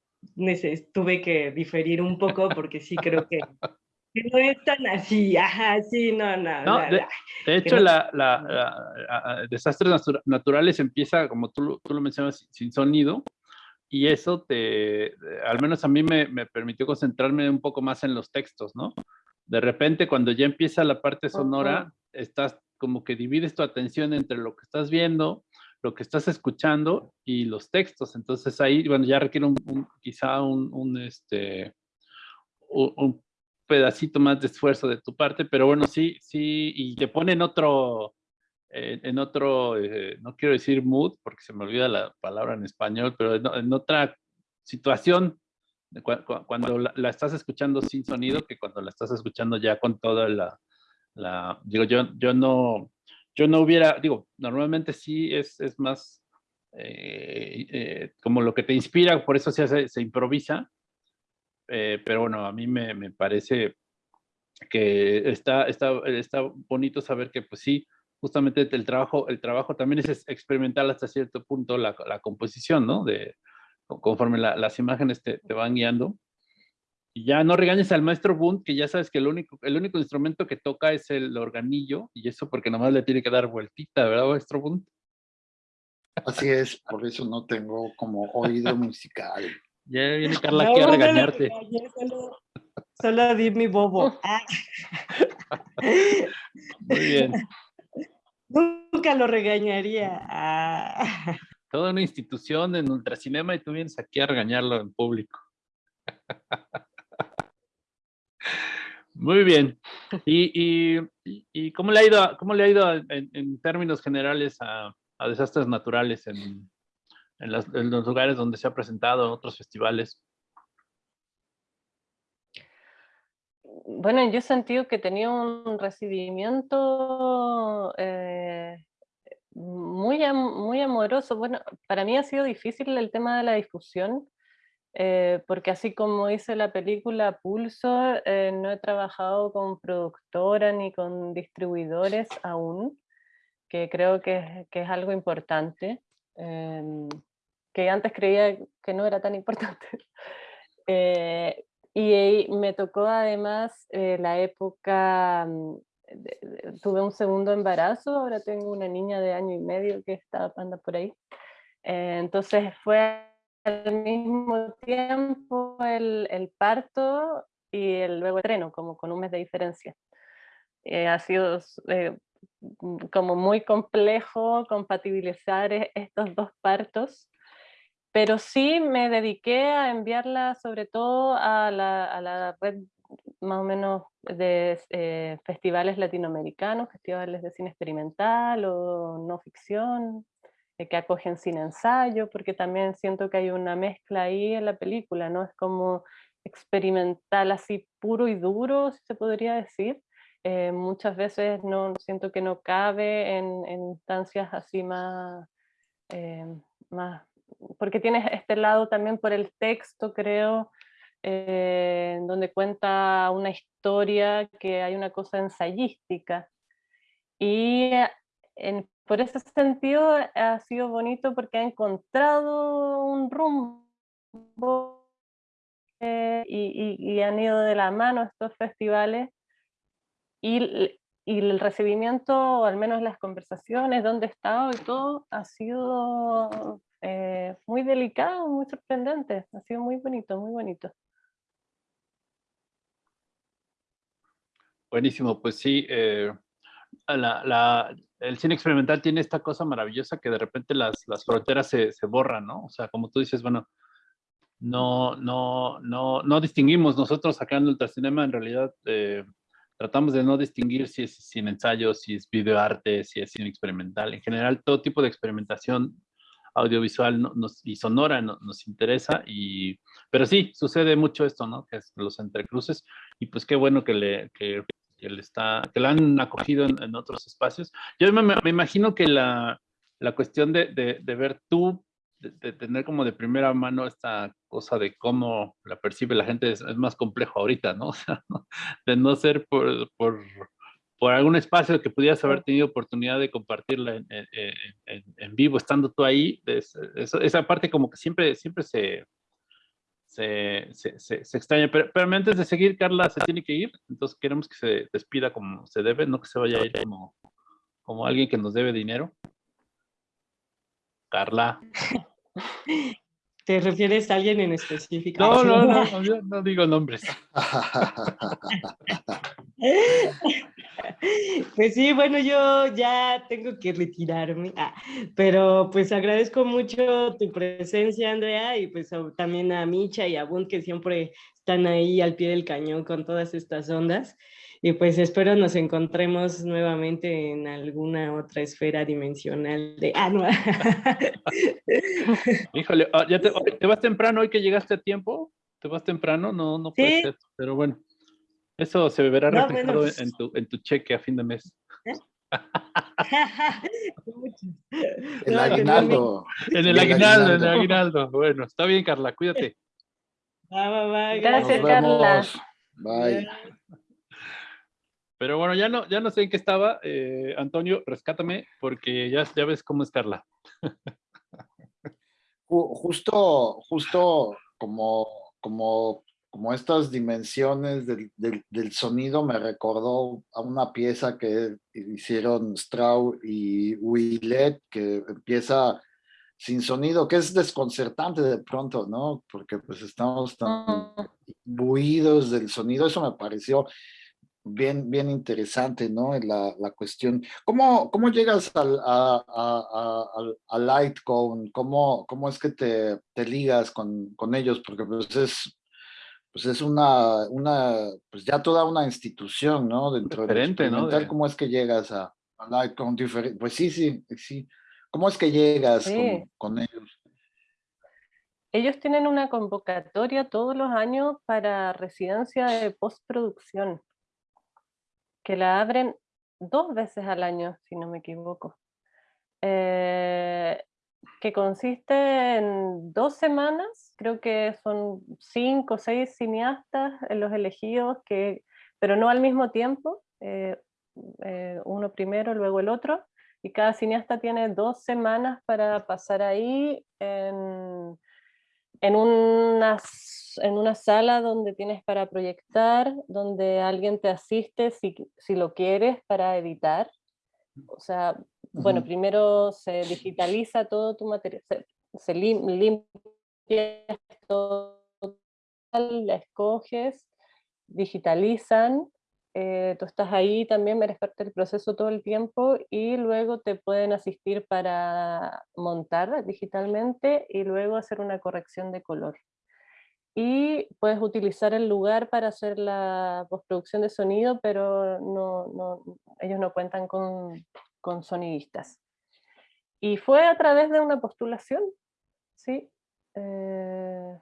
tuve que diferir un poco porque sí creo que, no es tan así, ajá, sí, no, no. no de, hecho, la, la, desastres naturales empieza, como tú, tú lo mencionas, sin sonido, y eso te, al menos a mí me, me, permitió concentrarme un poco más en los textos, ¿no? De repente cuando ya empieza la parte sonora, estás como que divides tu atención entre lo que estás viendo, lo que estás escuchando y los textos. Entonces ahí, bueno, ya requiere un, quizá un, un este, un, pedacito más de esfuerzo de tu parte, pero bueno, sí, sí, y te pone en otro, en otro, eh, no quiero decir mood, porque se me olvida la palabra en español, pero en, otra situación, cuando la, estás escuchando sin sonido, que cuando la estás escuchando ya con toda la, la digo, yo, yo no, yo no hubiera, digo, normalmente sí es, es más eh, como lo que te inspira, por eso se, hace, se improvisa, pero bueno, a mí me, me parece que está, está, está bonito saber que pues sí, justamente el trabajo, el trabajo también es experimental hasta cierto punto la, la composición, ¿no? De, conforme las imágenes te, te, van guiando. Y ya no regañes al maestro Bunt, que ya sabes que el único, el único instrumento que toca es el organillo, y eso porque nomás le tiene que dar vueltita, ¿verdad, maestro Bunt? Así es, por eso no tengo como oído musical. Ya viene Carla aquí a regañarte. solo, solo di mi bobo. *laughs* Ah. Muy bien. Nunca lo regañaría. Ah. *laughs* Toda una institución en Ultracinema y tú vienes aquí a regañarlo en público. *laughs* Muy bien. ¿Y, y, cómo le ha ido, cómo le ha ido en, términos generales a, desastres naturales en, en, los lugares donde se ha presentado, en otros festivales? bueno, yo he sentido que tenía un recibimiento eh, muy, muy amoroso. Bueno, para mí ha sido difícil el tema de la difusión, eh, porque así como hice la película Pulso, eh, no he trabajado con productora ni con distribuidores aún, que creo que, que es algo importante, em, que antes creía que no era tan importante. *laughs* Y me tocó además eh, la época, mm, tuve un segundo embarazo, ahora tengo una niña de año y medio que está anda por ahí. Eh, entonces fue al mismo tiempo el, el, parto y el luego estreno, como con un mes de diferencia. Eh, ha sido mm, como muy complejo compatibilizar e, estos dos partos pero sí me dediqué a enviarla sobre todo a la, red más o menos de eh, festivales latinoamericanos, festivales de cine experimental o no ficción, eh, que acogen sin ensayo, porque también siento que hay una mezcla ahí en la película, ¿no? Es como experimental así puro y duro, si se podría decir. Eh, muchas veces no siento que no cabe en, instancias así más, más porque tienes este lado también por el texto, creo, eh, donde cuenta una historia que hay una cosa ensayística. Y en, por ese sentido ha sido bonito porque ha encontrado un rumbo eh, y, y, han ido de la mano estos festivales y, y el recibimiento, o al menos las conversaciones, dónde he estado y todo, ha sido eh, muy delicado, muy sorprendente, ha sido muy bonito, muy bonito. Buenísimo, pues sí, eh, el cine experimental tiene esta cosa maravillosa que de repente las, fronteras se, borran, ¿no? O sea, como tú dices, bueno, no, no, no, no distinguimos nosotros acá en Ultracinema, en realidad eh, tratamos de no distinguir si es cine ensayo, si es videoarte, si es cine experimental. En general, todo tipo de experimentación audiovisual y sonora nos interesa, y, pero sí, sucede mucho esto, ¿no? Que es los entrecruces, y pues qué bueno que le, que, le está, que la han acogido en, otros espacios. Yo me, me, imagino que la, la cuestión de, de, de, ver tú, de, tener como de primera mano esta cosa de cómo la percibe la gente es, más complejo ahorita, ¿no? *laughs* O sea, de no ser por, por por algún espacio que pudieras haber tenido oportunidad de compartirla en, en, en, vivo, estando tú ahí, esa parte como que siempre, siempre se, se, se, se, extraña. Pero, pero, antes de seguir, Carla se tiene que ir, entonces queremos que se despida como se debe, no que se vaya a ir como, como alguien que nos debe dinero. Carla. *laughs* ¿Te refieres a alguien en específico? No, no, no, *laughs* no, no digo nombres. *laughs* *laughs* Pues sí, bueno, yo ya tengo que retirarme, ah, pero pues agradezco mucho tu presencia, Andrea, y pues también a Micha y a Bund, que siempre están ahí al pie del cañón con todas estas ondas. Y pues espero nos encontremos nuevamente en alguna otra esfera dimensional de... Ah, no. *laughs* Híjole, ah, ¿ya te, vas temprano hoy que llegaste a tiempo? ¿Te vas temprano? No, no puede ser, pero bueno. Eso se verá reflejado pues en, tu, en tu cheque a fin de mes. ¿Eh? *laughs* el aguinaldo. En el aguinaldo, en el aguinaldo. Bueno, está bien, Carla, cuídate. Gracias, Carla. Bye. Pero bueno, ya no, ya no sé en qué estaba. Eh, Antonio, rescátame, porque ya, ya ves cómo es Carla. *laughs* justo, justo como, como, como estas dimensiones del, del, sonido me recordó a una pieza que hicieron Strauss y Willet, que empieza sin sonido, que es desconcertante de pronto, ¿no? Porque pues estamos tan buidos del sonido, eso me pareció bien, bien interesante, ¿no? La, la cuestión. ¿Cómo, cómo llegas al, a, a, a, Litecoin? ¿Cómo, ¿Cómo es que te, te ligas con, con, ellos? Porque pues es, pues es una, una, pues ya toda una institución, ¿no? Dentro Diferente, ¿no? ¿Cómo es que llegas a, Litecoin? Pues sí, sí, sí. ¿Cómo es que llegas con, con ellos? Ellos tienen una convocatoria todos los años para residencia de postproducción que la abren dos veces al año, si no me equivoco, eh, que consiste en dos semanas, creo que son cinco o seis cineastas en los elegidos, que, pero no al mismo tiempo, eh, eh, uno primero, luego el otro, y cada cineasta tiene dos semanas para pasar ahí en, en unas en una sala donde tienes para proyectar, donde alguien te asiste si, si lo quieres para editar. O sea, bueno, primero se digitaliza todo tu material, se, limpia todo, la escoges, digitalizan, eh, tú estás ahí también, eres parte del proceso todo el tiempo y luego te pueden asistir para montar digitalmente y luego hacer una corrección de color. Y puedes utilizar el lugar para hacer la postproducción de sonido, pero no, no, ellos no cuentan con, con, sonidistas. Y fue a través de una postulación, ¿sí? Eh,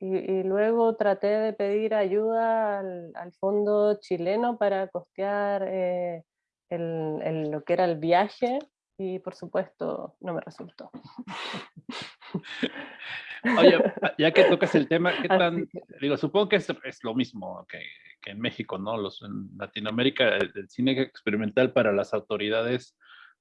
y, luego traté de pedir ayuda al, al fondo chileno para costear eh, el, el, lo que era el viaje y por supuesto no me resultó. *laughs* Oye, ya que tocas el tema, ¿qué *laughs* tan, digo, supongo que es, es lo mismo que, que, en México, ¿no? Los, en Latinoamérica el, cine experimental para las autoridades,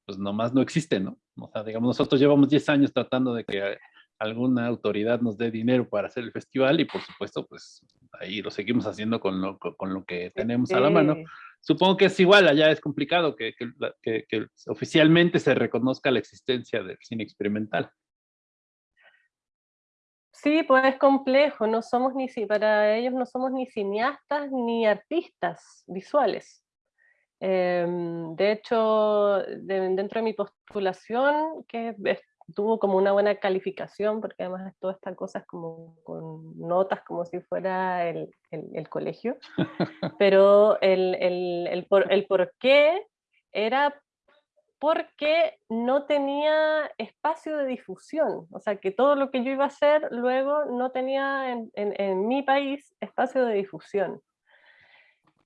pues nomás no existe, ¿no? O sea, digamos, nosotros llevamos 10 años tratando de que alguna autoridad nos dé dinero para hacer el festival y por supuesto, pues ahí lo seguimos haciendo con lo, con lo que tenemos a la mano. Supongo que es igual, allá es complicado que, que, que oficialmente se reconozca la existencia del cine experimental. Sí, pues es complejo, no somos ni, para ellos no somos ni cineastas ni artistas visuales. Em, de hecho, dentro de mi postulación, que tuvo como una buena calificación, porque además todas estas cosas como con notas como si fuera el, el, colegio, *laughs* pero el, el, por, el por qué era porque no tenía espacio de difusión, o sea que todo lo que yo iba a hacer luego no tenía en, mi país espacio de difusión.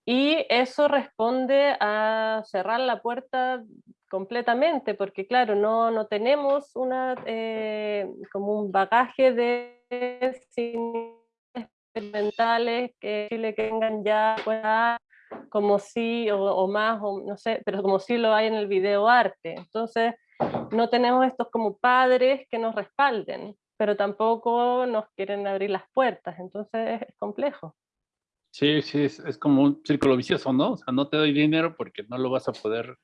Y eso responde a cerrar la puerta completamente, porque claro, no, no tenemos una, eh, como un bagaje de cine experimentales que le tengan ya como si, o, más, o no sé, pero como si lo hay en el video arte. Entonces, no tenemos estos como padres que nos respalden, pero tampoco nos quieren abrir las puertas, entonces es complejo. Sí, sí, es, como un círculo vicioso, ¿no? O sea, no te doy dinero porque no lo vas a poder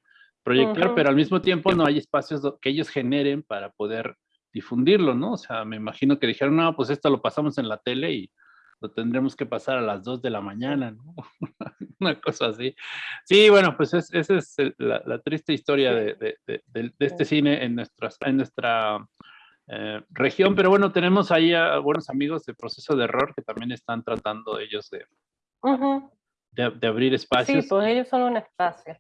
proyectar, pero al mismo tiempo no hay espacios que ellos generen para poder difundirlo, ¿no? O sea, me imagino que dijeron, no, pues esto lo pasamos en la tele y lo tendremos que pasar a las 2 de la mañana, ¿no? *laughs* *laughs* Una cosa así. Sí, bueno, pues esa es la, triste historia de, este cine en, nuestras, en nuestra eh, región, pero bueno, tenemos ahí a buenos amigos de Proceso de Error que también están tratando ellos de, de, abrir espacios. Sí, pues ellos son un espacio.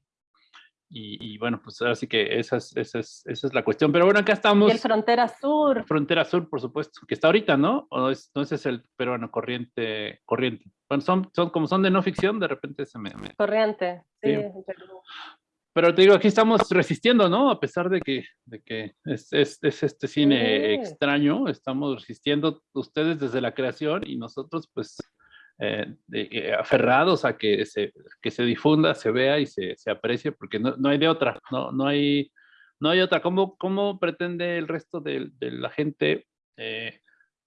Y, bueno, pues ahora sí que esa es, esa, es, esa es la cuestión. Pero bueno, acá estamos. Y el Frontera Sur. Frontera Sur, por supuesto, que está ahorita, ¿no? ¿O es, no ese es el peruano corriente, corriente? Bueno, son, son, como son de no ficción, de repente se me... Corriente, sí. Pero te digo, aquí estamos resistiendo, ¿no? A pesar de que, de que es, es, es este cine extraño, estamos resistiendo ustedes desde la creación y nosotros pues eh, eh, aferrados a que se, que se difunda, se vea y se, se aprecie, porque no, no, hay de otra, no, no, hay, no hay otra. ¿Cómo, cómo pretende el resto de, de la gente eh,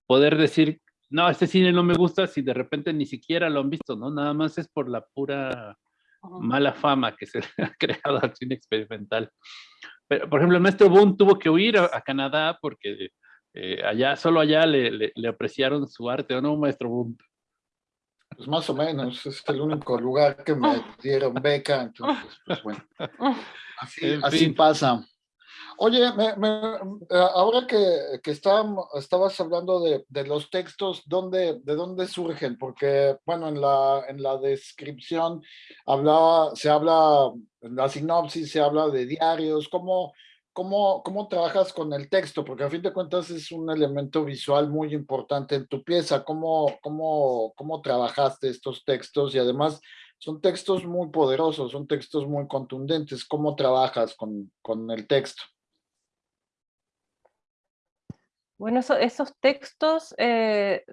poder decir, no, este cine no me gusta si de repente ni siquiera lo han visto, ¿no? Nada más es por la pura mala fama que se *laughs* le ha creado al cine experimental. Pero, por ejemplo, el maestro Boone tuvo que huir a, Canadá porque allá, solo allá le, le, le, apreciaron su arte, ¿o no, maestro Boone? Pues más o menos, es el único lugar que me *laughs* dieron beca, entonces, pues bueno, así, pasa. Oye, eh, ahora que, que estabas hablando de, de, los textos, ¿dónde, ¿de dónde surgen? Porque, bueno, en la, en la descripción hablaba, se habla, en la sinopsis se habla de diarios, ¿cómo, ¿Cómo, ¿Cómo trabajas con el texto? Porque a fin de cuentas es un elemento visual muy importante en tu pieza. ¿Cómo, cómo, cómo trabajaste estos textos? Y además son textos muy poderosos, son textos muy contundentes. ¿Cómo trabajas con, con el texto? Bueno, esos textos eh,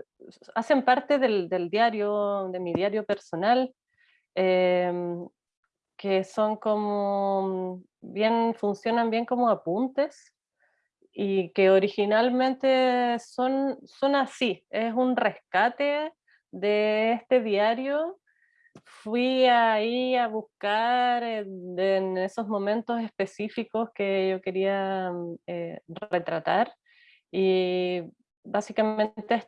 hacen parte del, del, diario, de mi diario personal. Eh, que son como bien, funcionan bien como apuntes y que originalmente son, son así, es un rescate de este diario. Fui ahí a buscar en, esos momentos específicos que yo quería eh, retratar y básicamente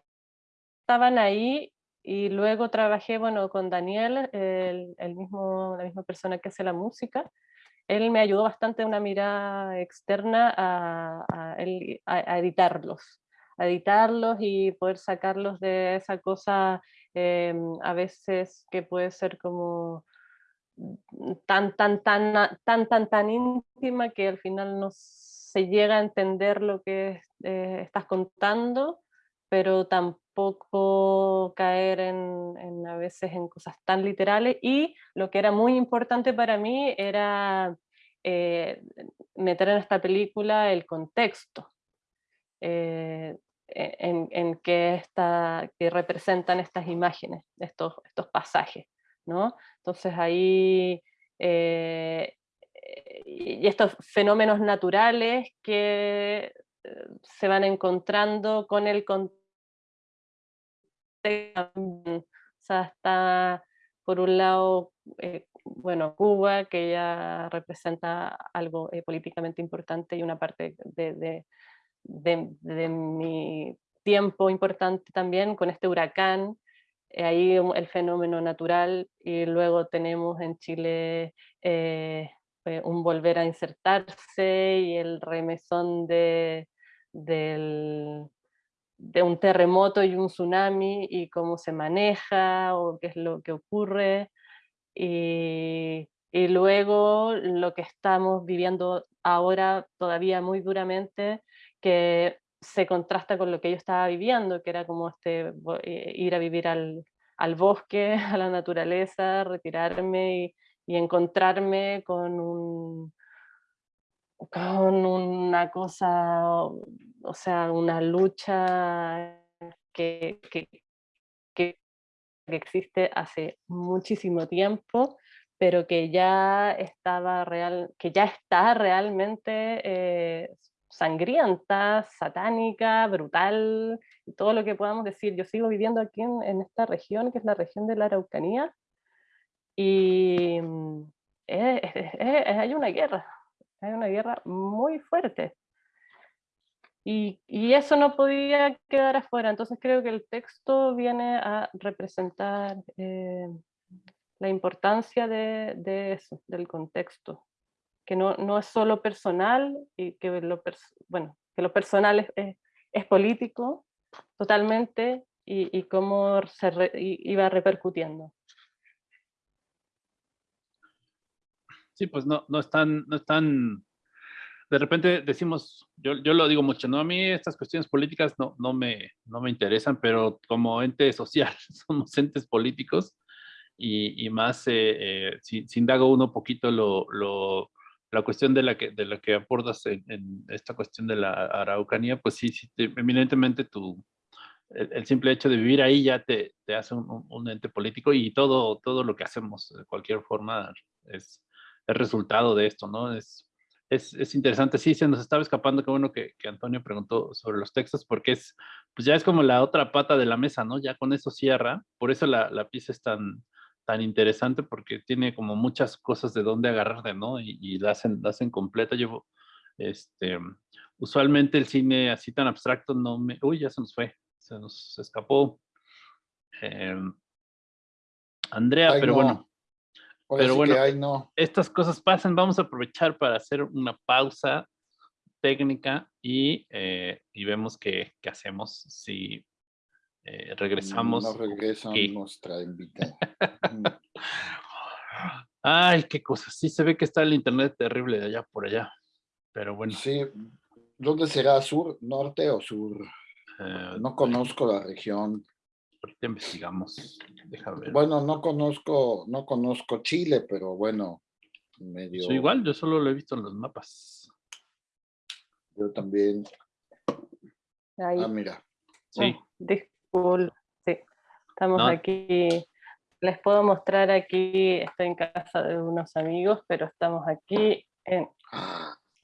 estaban ahí y luego trabajé, bueno, con Daniel, el, mismo, la misma persona que hace la música. Él me ayudó bastante una mirada externa a, a, editarlos, a editarlos y poder sacarlos de esa cosa em, a veces que puede ser como tan, tan, tan, tan, tan, tan íntima que al final no se llega a entender lo que eh, estás contando, pero tampoco poco caer en, a veces en cosas tan literales y lo que era muy importante para mí era eh, meter en esta película el contexto eh, e, en, en que, está, que representan estas imágenes, estos, estos pasajes. ¿no? Entonces ahí eh, y estos fenómenos naturales que se van encontrando con el contexto o sea, está por un lado, eh, bueno, Cuba, que ya representa algo eh, políticamente importante y una parte de, de, mi tiempo importante también con este huracán, eh, ahí el fenómeno natural y luego tenemos en Chile un volver a insertarse y el remesón de, del, de un terremoto y un tsunami y cómo se maneja o qué es lo que ocurre. Y, y luego lo que estamos viviendo ahora todavía muy duramente, que se contrasta con lo que yo estaba viviendo, que era como este, eh, ir a vivir al, al bosque, *laughs* a la naturaleza, retirarme y, y encontrarme con un, con una cosa, o sea, una lucha que, que, que, existe hace muchísimo tiempo, pero que ya estaba real, que ya está realmente eh, sangrienta, satánica, brutal, todo lo que podamos decir. Yo sigo viviendo aquí en, esta región, que es la región de la Araucanía, y mm, *laughs* hay una guerra, hay una guerra muy fuerte. Y, eso no podía quedar afuera, entonces creo que el texto viene a representar eh, la importancia de, eso, del contexto, que no, no, es solo personal, y que lo, bueno, que lo personal es, es, político totalmente, y, y cómo se iba repercutiendo. Sí, pues no, no están, no están de repente decimos, yo, yo lo digo mucho, ¿no? A mí estas cuestiones políticas no, no, me, no me interesan, pero como ente social *laughs* somos entes políticos y, y más eh, eh, si, indago uno poquito lo, lo, la cuestión de la que, de la que aportas en, esta cuestión de la Araucanía, pues sí, sí eminentemente tu, el, simple hecho de vivir ahí ya te, te hace un, un, ente político y todo, todo lo que hacemos de cualquier forma es, es resultado de esto, ¿no? Es, es, interesante. Sí, se nos estaba escapando, qué bueno que, Antonio preguntó sobre los textos, porque es, pues ya es como la otra pata de la mesa, ¿no? Ya con eso cierra, por eso la, pieza es tan, tan interesante, porque tiene como muchas cosas de dónde agarrar de, ¿no? Y, la, hacen, la hacen completa. Yo, este, usualmente el cine así tan abstracto no me... Uy, ya se nos fue, se nos escapó. Em, Andrea, pero bueno. Pero bueno, estas cosas pasan. Vamos a aprovechar para hacer una pausa técnica y, eh, y vemos qué, qué, hacemos si eh, regresamos. No regresa nuestra invitada. *laughs* Ay, qué cosas. Sí se ve que está el internet terrible de allá por allá. Pero bueno. Sí. ¿Dónde será? ¿Sur, norte o sur? Eh, no conozco la región ahorita investigamos. ver. Bueno, no conozco, no conozco Chile, pero bueno, medio. Soy igual, yo solo lo he visto en los mapas. Yo también. Ah, mira. Sí. Disculpe, sí. Estamos aquí. Les puedo mostrar aquí, estoy en casa de unos amigos, pero estamos aquí en...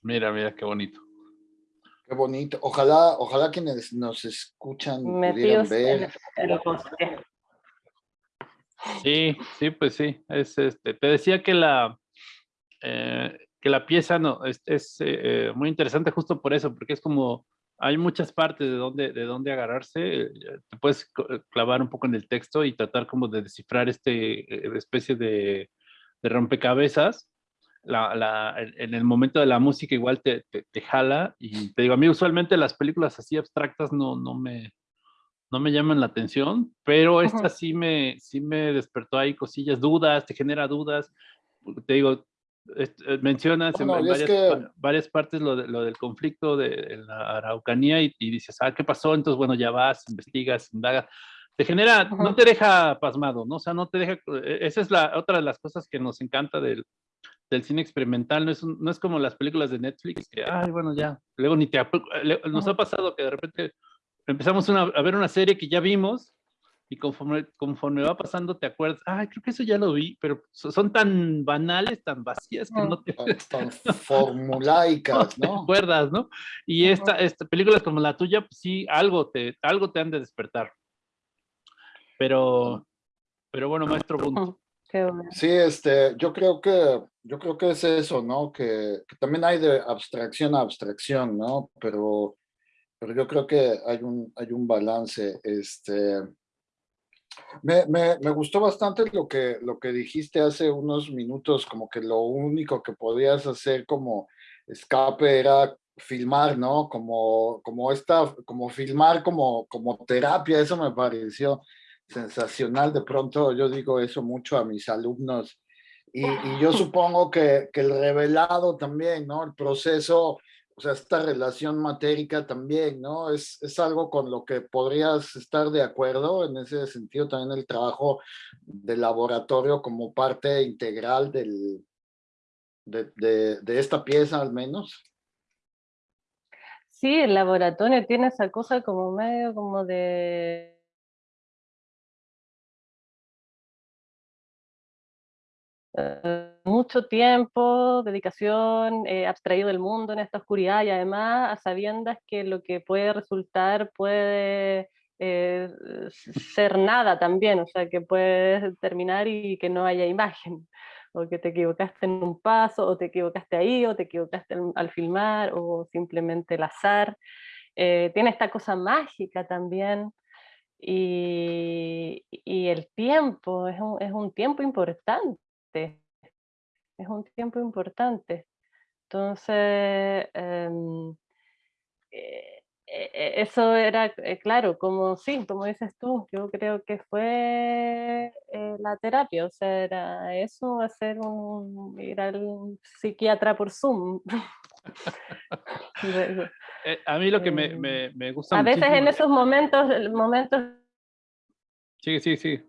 Mira, mira qué bonito. Qué bonito. Ojalá, ojalá quienes nos escuchan pudieran ver. Sí, sí, pues sí. Es este. Te decía que la eh, que la pieza no es, es eh, muy interesante justo por eso, porque es como hay muchas partes de donde de dónde agarrarse. Eh, te puedes clavar un poco en el texto y tratar como de descifrar este especie de, de rompecabezas la, en el momento de la música igual te, te, jala y te digo, a mí usualmente las películas así abstractas no, no, me, no me llaman la atención, pero esta sí me, sí me despertó ahí cosillas, dudas, te genera dudas, te digo, eh, mencionas en, varias, varias, partes lo, de, lo, del conflicto de la Araucanía y, dices, ah, ¿qué pasó? Entonces, bueno, ya vas, investigas, indagas. Te genera, no te deja pasmado, ¿no? O sea, no te deja, e, esa es la otra de las cosas que nos encanta del, del cine experimental, no es, no es como las películas de Netflix, que, ay, bueno, ya, luego ni te... Nos ha pasado que de repente empezamos a ver una serie que ya vimos y conforme, conforme va pasando te acuerdas, ay, creo que eso ya lo vi, pero son tan banales, tan vacías que no te... Tan, *laughs* formulaicas, ¿no? te acuerdas, ¿no? Y esta, esta películas como la tuya, pues sí, algo te, algo te han de despertar. Pero, pero bueno, maestro punto. Sí, este, yo creo que, yo creo que es eso, ¿no? Que, también hay de abstracción a abstracción, ¿no? Pero, pero yo creo que hay un, hay un balance, este... Me, me, me, gustó bastante lo que, lo que dijiste hace unos minutos, como que lo único que podías hacer como escape era filmar, ¿no? Como, como esta, como filmar como, como terapia, eso me pareció sensacional. De pronto yo digo eso mucho a mis alumnos y, yo *laughs* supongo que, que, el revelado también, ¿no? El proceso, o sea, esta relación matérica también, ¿no? Es, es algo con lo que podrías estar de acuerdo, en ese sentido también el trabajo del laboratorio como parte integral del, de, de, de esta pieza al menos. Sí, el laboratorio tiene esa cosa como medio como de Eh, mucho tiempo, dedicación, eh, abstraído del mundo en esta oscuridad y además a sabiendas que lo que puede resultar puede eh, ser nada también, o sea, que puedes terminar y que no haya imagen, o que te equivocaste en un paso, o te equivocaste ahí, o te equivocaste al, filmar, o simplemente el azar. eh, tiene esta cosa mágica también. Y, y el tiempo es un, es un, tiempo importante, es un tiempo importante. Entonces, em, eh, eh, eso era, claro, como sí, como dices tú, yo creo que fue la terapia, o sea, era eso, hacer un, ir al psiquiatra por Zoom. *laughs* Eh, a mí lo que me, eh, me, me gusta A veces en esos momentos, momentos... Sí, sí, sí.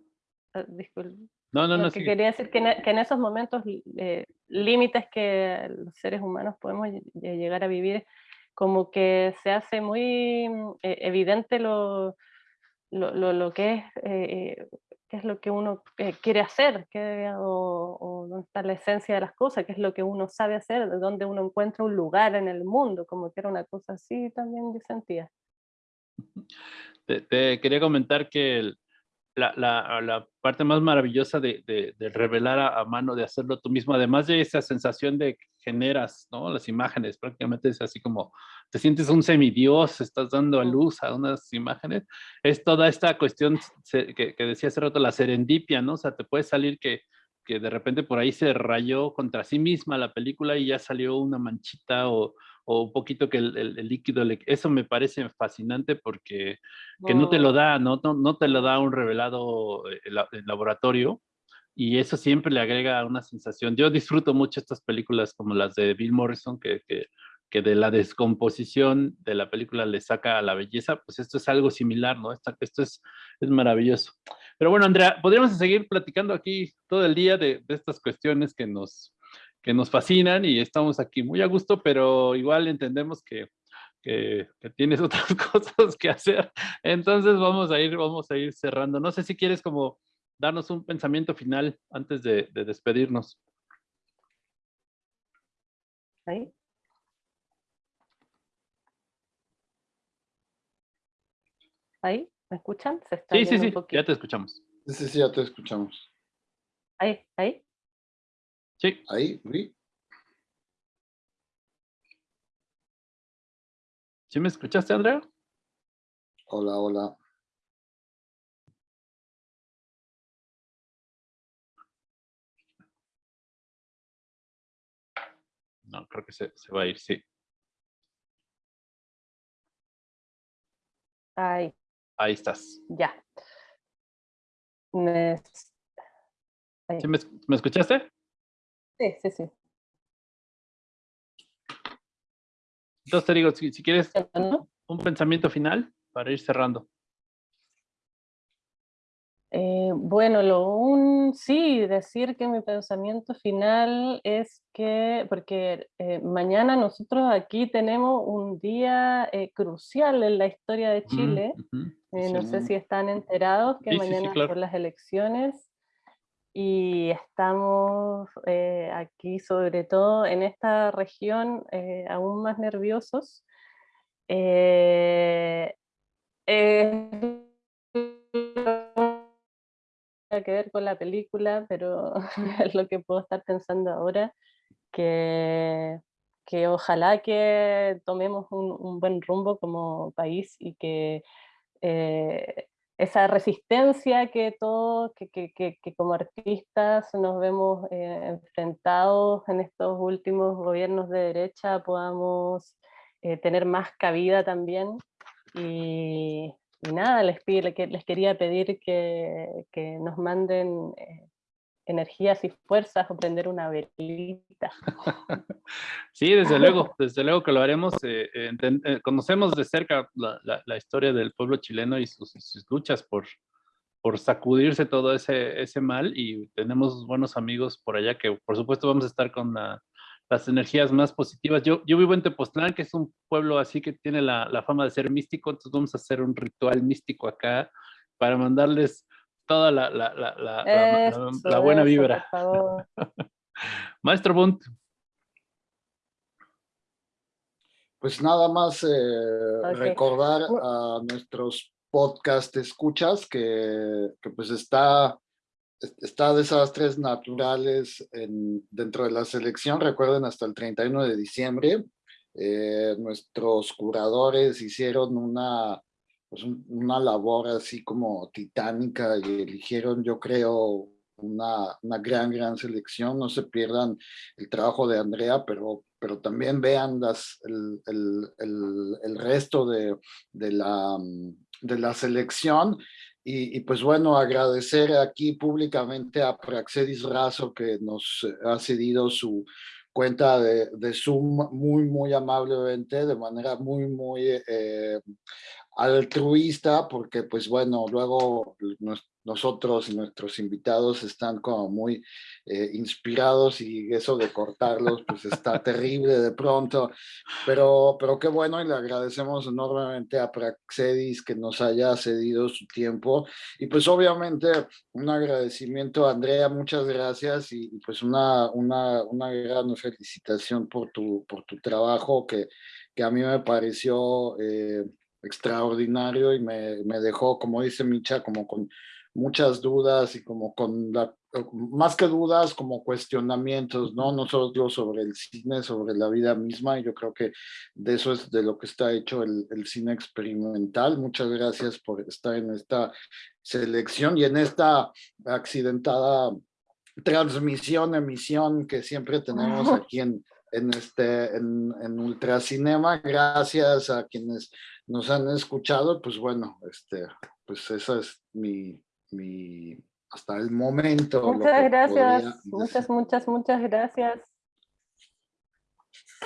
Ah, disculpe. No, no, no. Que quería decir que en, que en esos momentos eh, límites que los seres humanos podemos llegar a vivir, como que se hace muy evidente lo, lo, lo, lo, que es qué es lo que uno eh, quiere hacer, qué, o, dónde está la esencia de las cosas, qué es lo que uno sabe hacer, de dónde uno encuentra un lugar en el mundo, como que era una cosa así también yo sentía. Te, quería comentar que la, la, la, parte más maravillosa de, de, revelar a, mano, de hacerlo tú mismo, además de esa sensación de que generas ¿no? las imágenes, prácticamente es así como te sientes un semidios, estás dando a luz a unas imágenes, es toda esta cuestión que, decía hace rato, la serendipia, ¿no? O sea, te puede salir que, que de repente por ahí se rayó contra sí misma la película y ya salió una manchita o, o un poquito que el, el, líquido, eso me parece fascinante porque que no te lo da, no, no, no te lo da un revelado eh, el, laboratorio, y eso siempre le agrega una sensación. Yo disfruto mucho estas películas como las de Bill Morrison, que, que, que de la descomposición de la película le saca a la belleza, pues esto es algo similar, ¿no? Esto, esto es, es maravilloso. Pero bueno, Andrea, podríamos seguir platicando aquí todo el día de, de estas cuestiones que nos, que nos fascinan y estamos aquí muy a gusto, pero igual entendemos que, que, que, tienes *laughs* otras cosas que hacer. Entonces vamos a ir, vamos a ir cerrando. No sé si quieres como darnos un pensamiento final antes de, de despedirnos. ¿Ahí? ¿Ahí? ¿Me escuchan? ¿Se sí, sí, sí, ya te escuchamos. Sí, sí, sí, ya te escuchamos. ¿Ahí? ¿Ahí? Sí. Ahí, sí. ¿Sí me escuchaste, Andrea? Hola, hola. No, creo que se, se va a ir, sí. Ahí. Ahí estás. Ya. Me... ¿Sí me, me, escuchaste? Sí, sí, sí. Entonces te digo, si, si quieres un pensamiento final para ir cerrando. Eh, bueno, lo un sí, decir que mi pensamiento final es que, porque eh, mañana nosotros aquí tenemos un día eh, crucial en la historia de Chile, no sé si están enterados que mañana son las elecciones y estamos aquí sobre todo en esta región aún más nerviosos *laughs* que ver con la película, pero *laughs* es lo que puedo estar pensando ahora, que, que ojalá que tomemos un, buen rumbo como país y que eh, esa resistencia que todos, que, que, que, como artistas nos vemos eh, enfrentados en estos últimos gobiernos de derecha, podamos eh, tener más cabida también. Y, nada, les, les quería pedir que, que nos manden eh, energías y fuerzas o prender una velita. *laughs* Sí, desde luego, desde luego que lo haremos. Eh, eh, conocemos de cerca la, la, historia del pueblo chileno y sus, sus, luchas por, por sacudirse todo ese, ese mal y tenemos buenos amigos por allá que por supuesto vamos a estar con la las energías más positivas. Yo, yo vivo en Tepoztlán, que es un pueblo así que tiene la, la, fama de ser místico, entonces vamos a hacer un ritual místico acá para mandarles toda la, la, la, la buena vibra. *laughs* Maestro Bunt. Pues nada más eh, recordar a nuestros podcast escuchas que, que pues está está desastres naturales en, dentro de la selección, recuerden hasta el 31 de diciembre, eh, nuestros curadores hicieron una, pues una labor así como titánica y eligieron, yo creo, una, una, gran, gran selección. No se pierdan el trabajo de Andrea, pero, pero también vean las, el, el, el, el resto de, de, la, de la selección. Y, y, pues bueno, agradecer aquí públicamente a Praxedis Razo que nos ha cedido su, cuenta de, de, Zoom muy, muy amablemente, de manera muy, muy eh, altruista, porque pues bueno, luego nosotros y nuestros invitados están como muy eh, inspirados y eso de cortarlos pues está *laughs* terrible de pronto, pero, pero qué bueno y le agradecemos enormemente a Praxedis que nos haya cedido su tiempo. Y pues obviamente un agradecimiento a Andrea, muchas gracias y, pues una, una, una gran felicitación por tu, por tu trabajo que, que a mí me pareció... Eh, extraordinario y me, me, dejó, como dice Micha, como con muchas dudas y como con la, más que dudas, como cuestionamientos, ¿no? No solo sobre el cine, sobre la vida misma, y yo creo que de eso es de lo que está hecho el, el cine experimental. Muchas gracias por estar en esta selección y en esta accidentada transmisión, emisión que siempre tenemos *laughs* aquí en, en, este, en, en Ultracinema. Gracias a quienes nos han escuchado, pues bueno, este, pues esa es mi, mi hasta el momento. Muchas gracias, muchas, muchas, muchas gracias.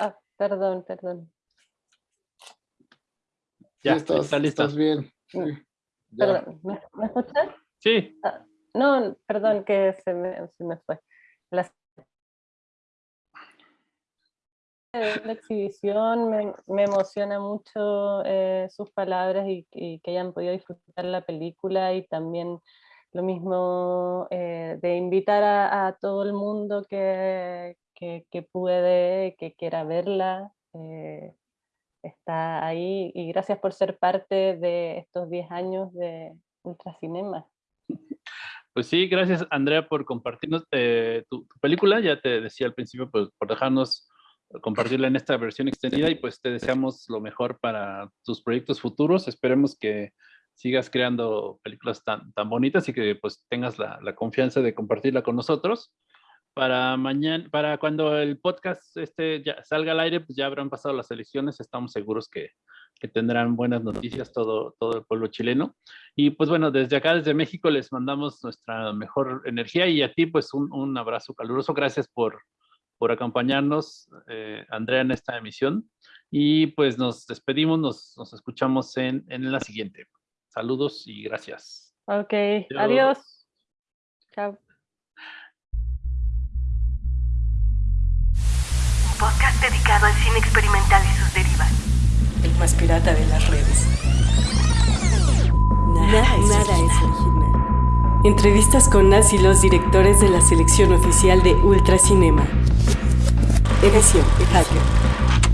Ah, perdón, perdón. Ya, estás, está listo. Estás bien. Sí, perdón, ¿me, ¿me escuchas? Sí. Ah, no, perdón que se me, se me fue. Las la exhibición me, me emociona mucho eh, sus palabras y, que hayan podido disfrutar la película y también lo mismo eh, de invitar a, todo el mundo que, que, que, puede, que quiera verla, eh, está ahí y gracias por ser parte de estos 10 años de Ultracinema. Pues sí, gracias Andrea por compartirnos tu, tu, película, ya te decía al principio, pues, por dejarnos compartirla en esta versión extendida y pues te deseamos lo mejor para tus proyectos futuros. Esperemos que sigas creando películas tan, tan bonitas y que pues tengas la, la confianza de compartirla con nosotros. Para mañana, para cuando el podcast este ya salga al aire, pues ya habrán pasado las elecciones, estamos seguros que, que tendrán buenas noticias todo, todo el pueblo chileno. Y pues bueno, desde acá, desde México, les mandamos nuestra mejor energía y a ti pues un, un abrazo caluroso. Gracias por, por acompañarnos, eh, Andrea, en esta emisión. Y pues nos despedimos, nos, nos escuchamos en, en, la siguiente. Saludos y gracias. Ok, adiós. adiós. Chao. Un podcast dedicado al cine experimental y sus derivas. El más pirata de las redes. Nada, nada, es, nada es original. Entrevistas con las y los directores de la selección oficial de Ultracinema. Edición Hacker.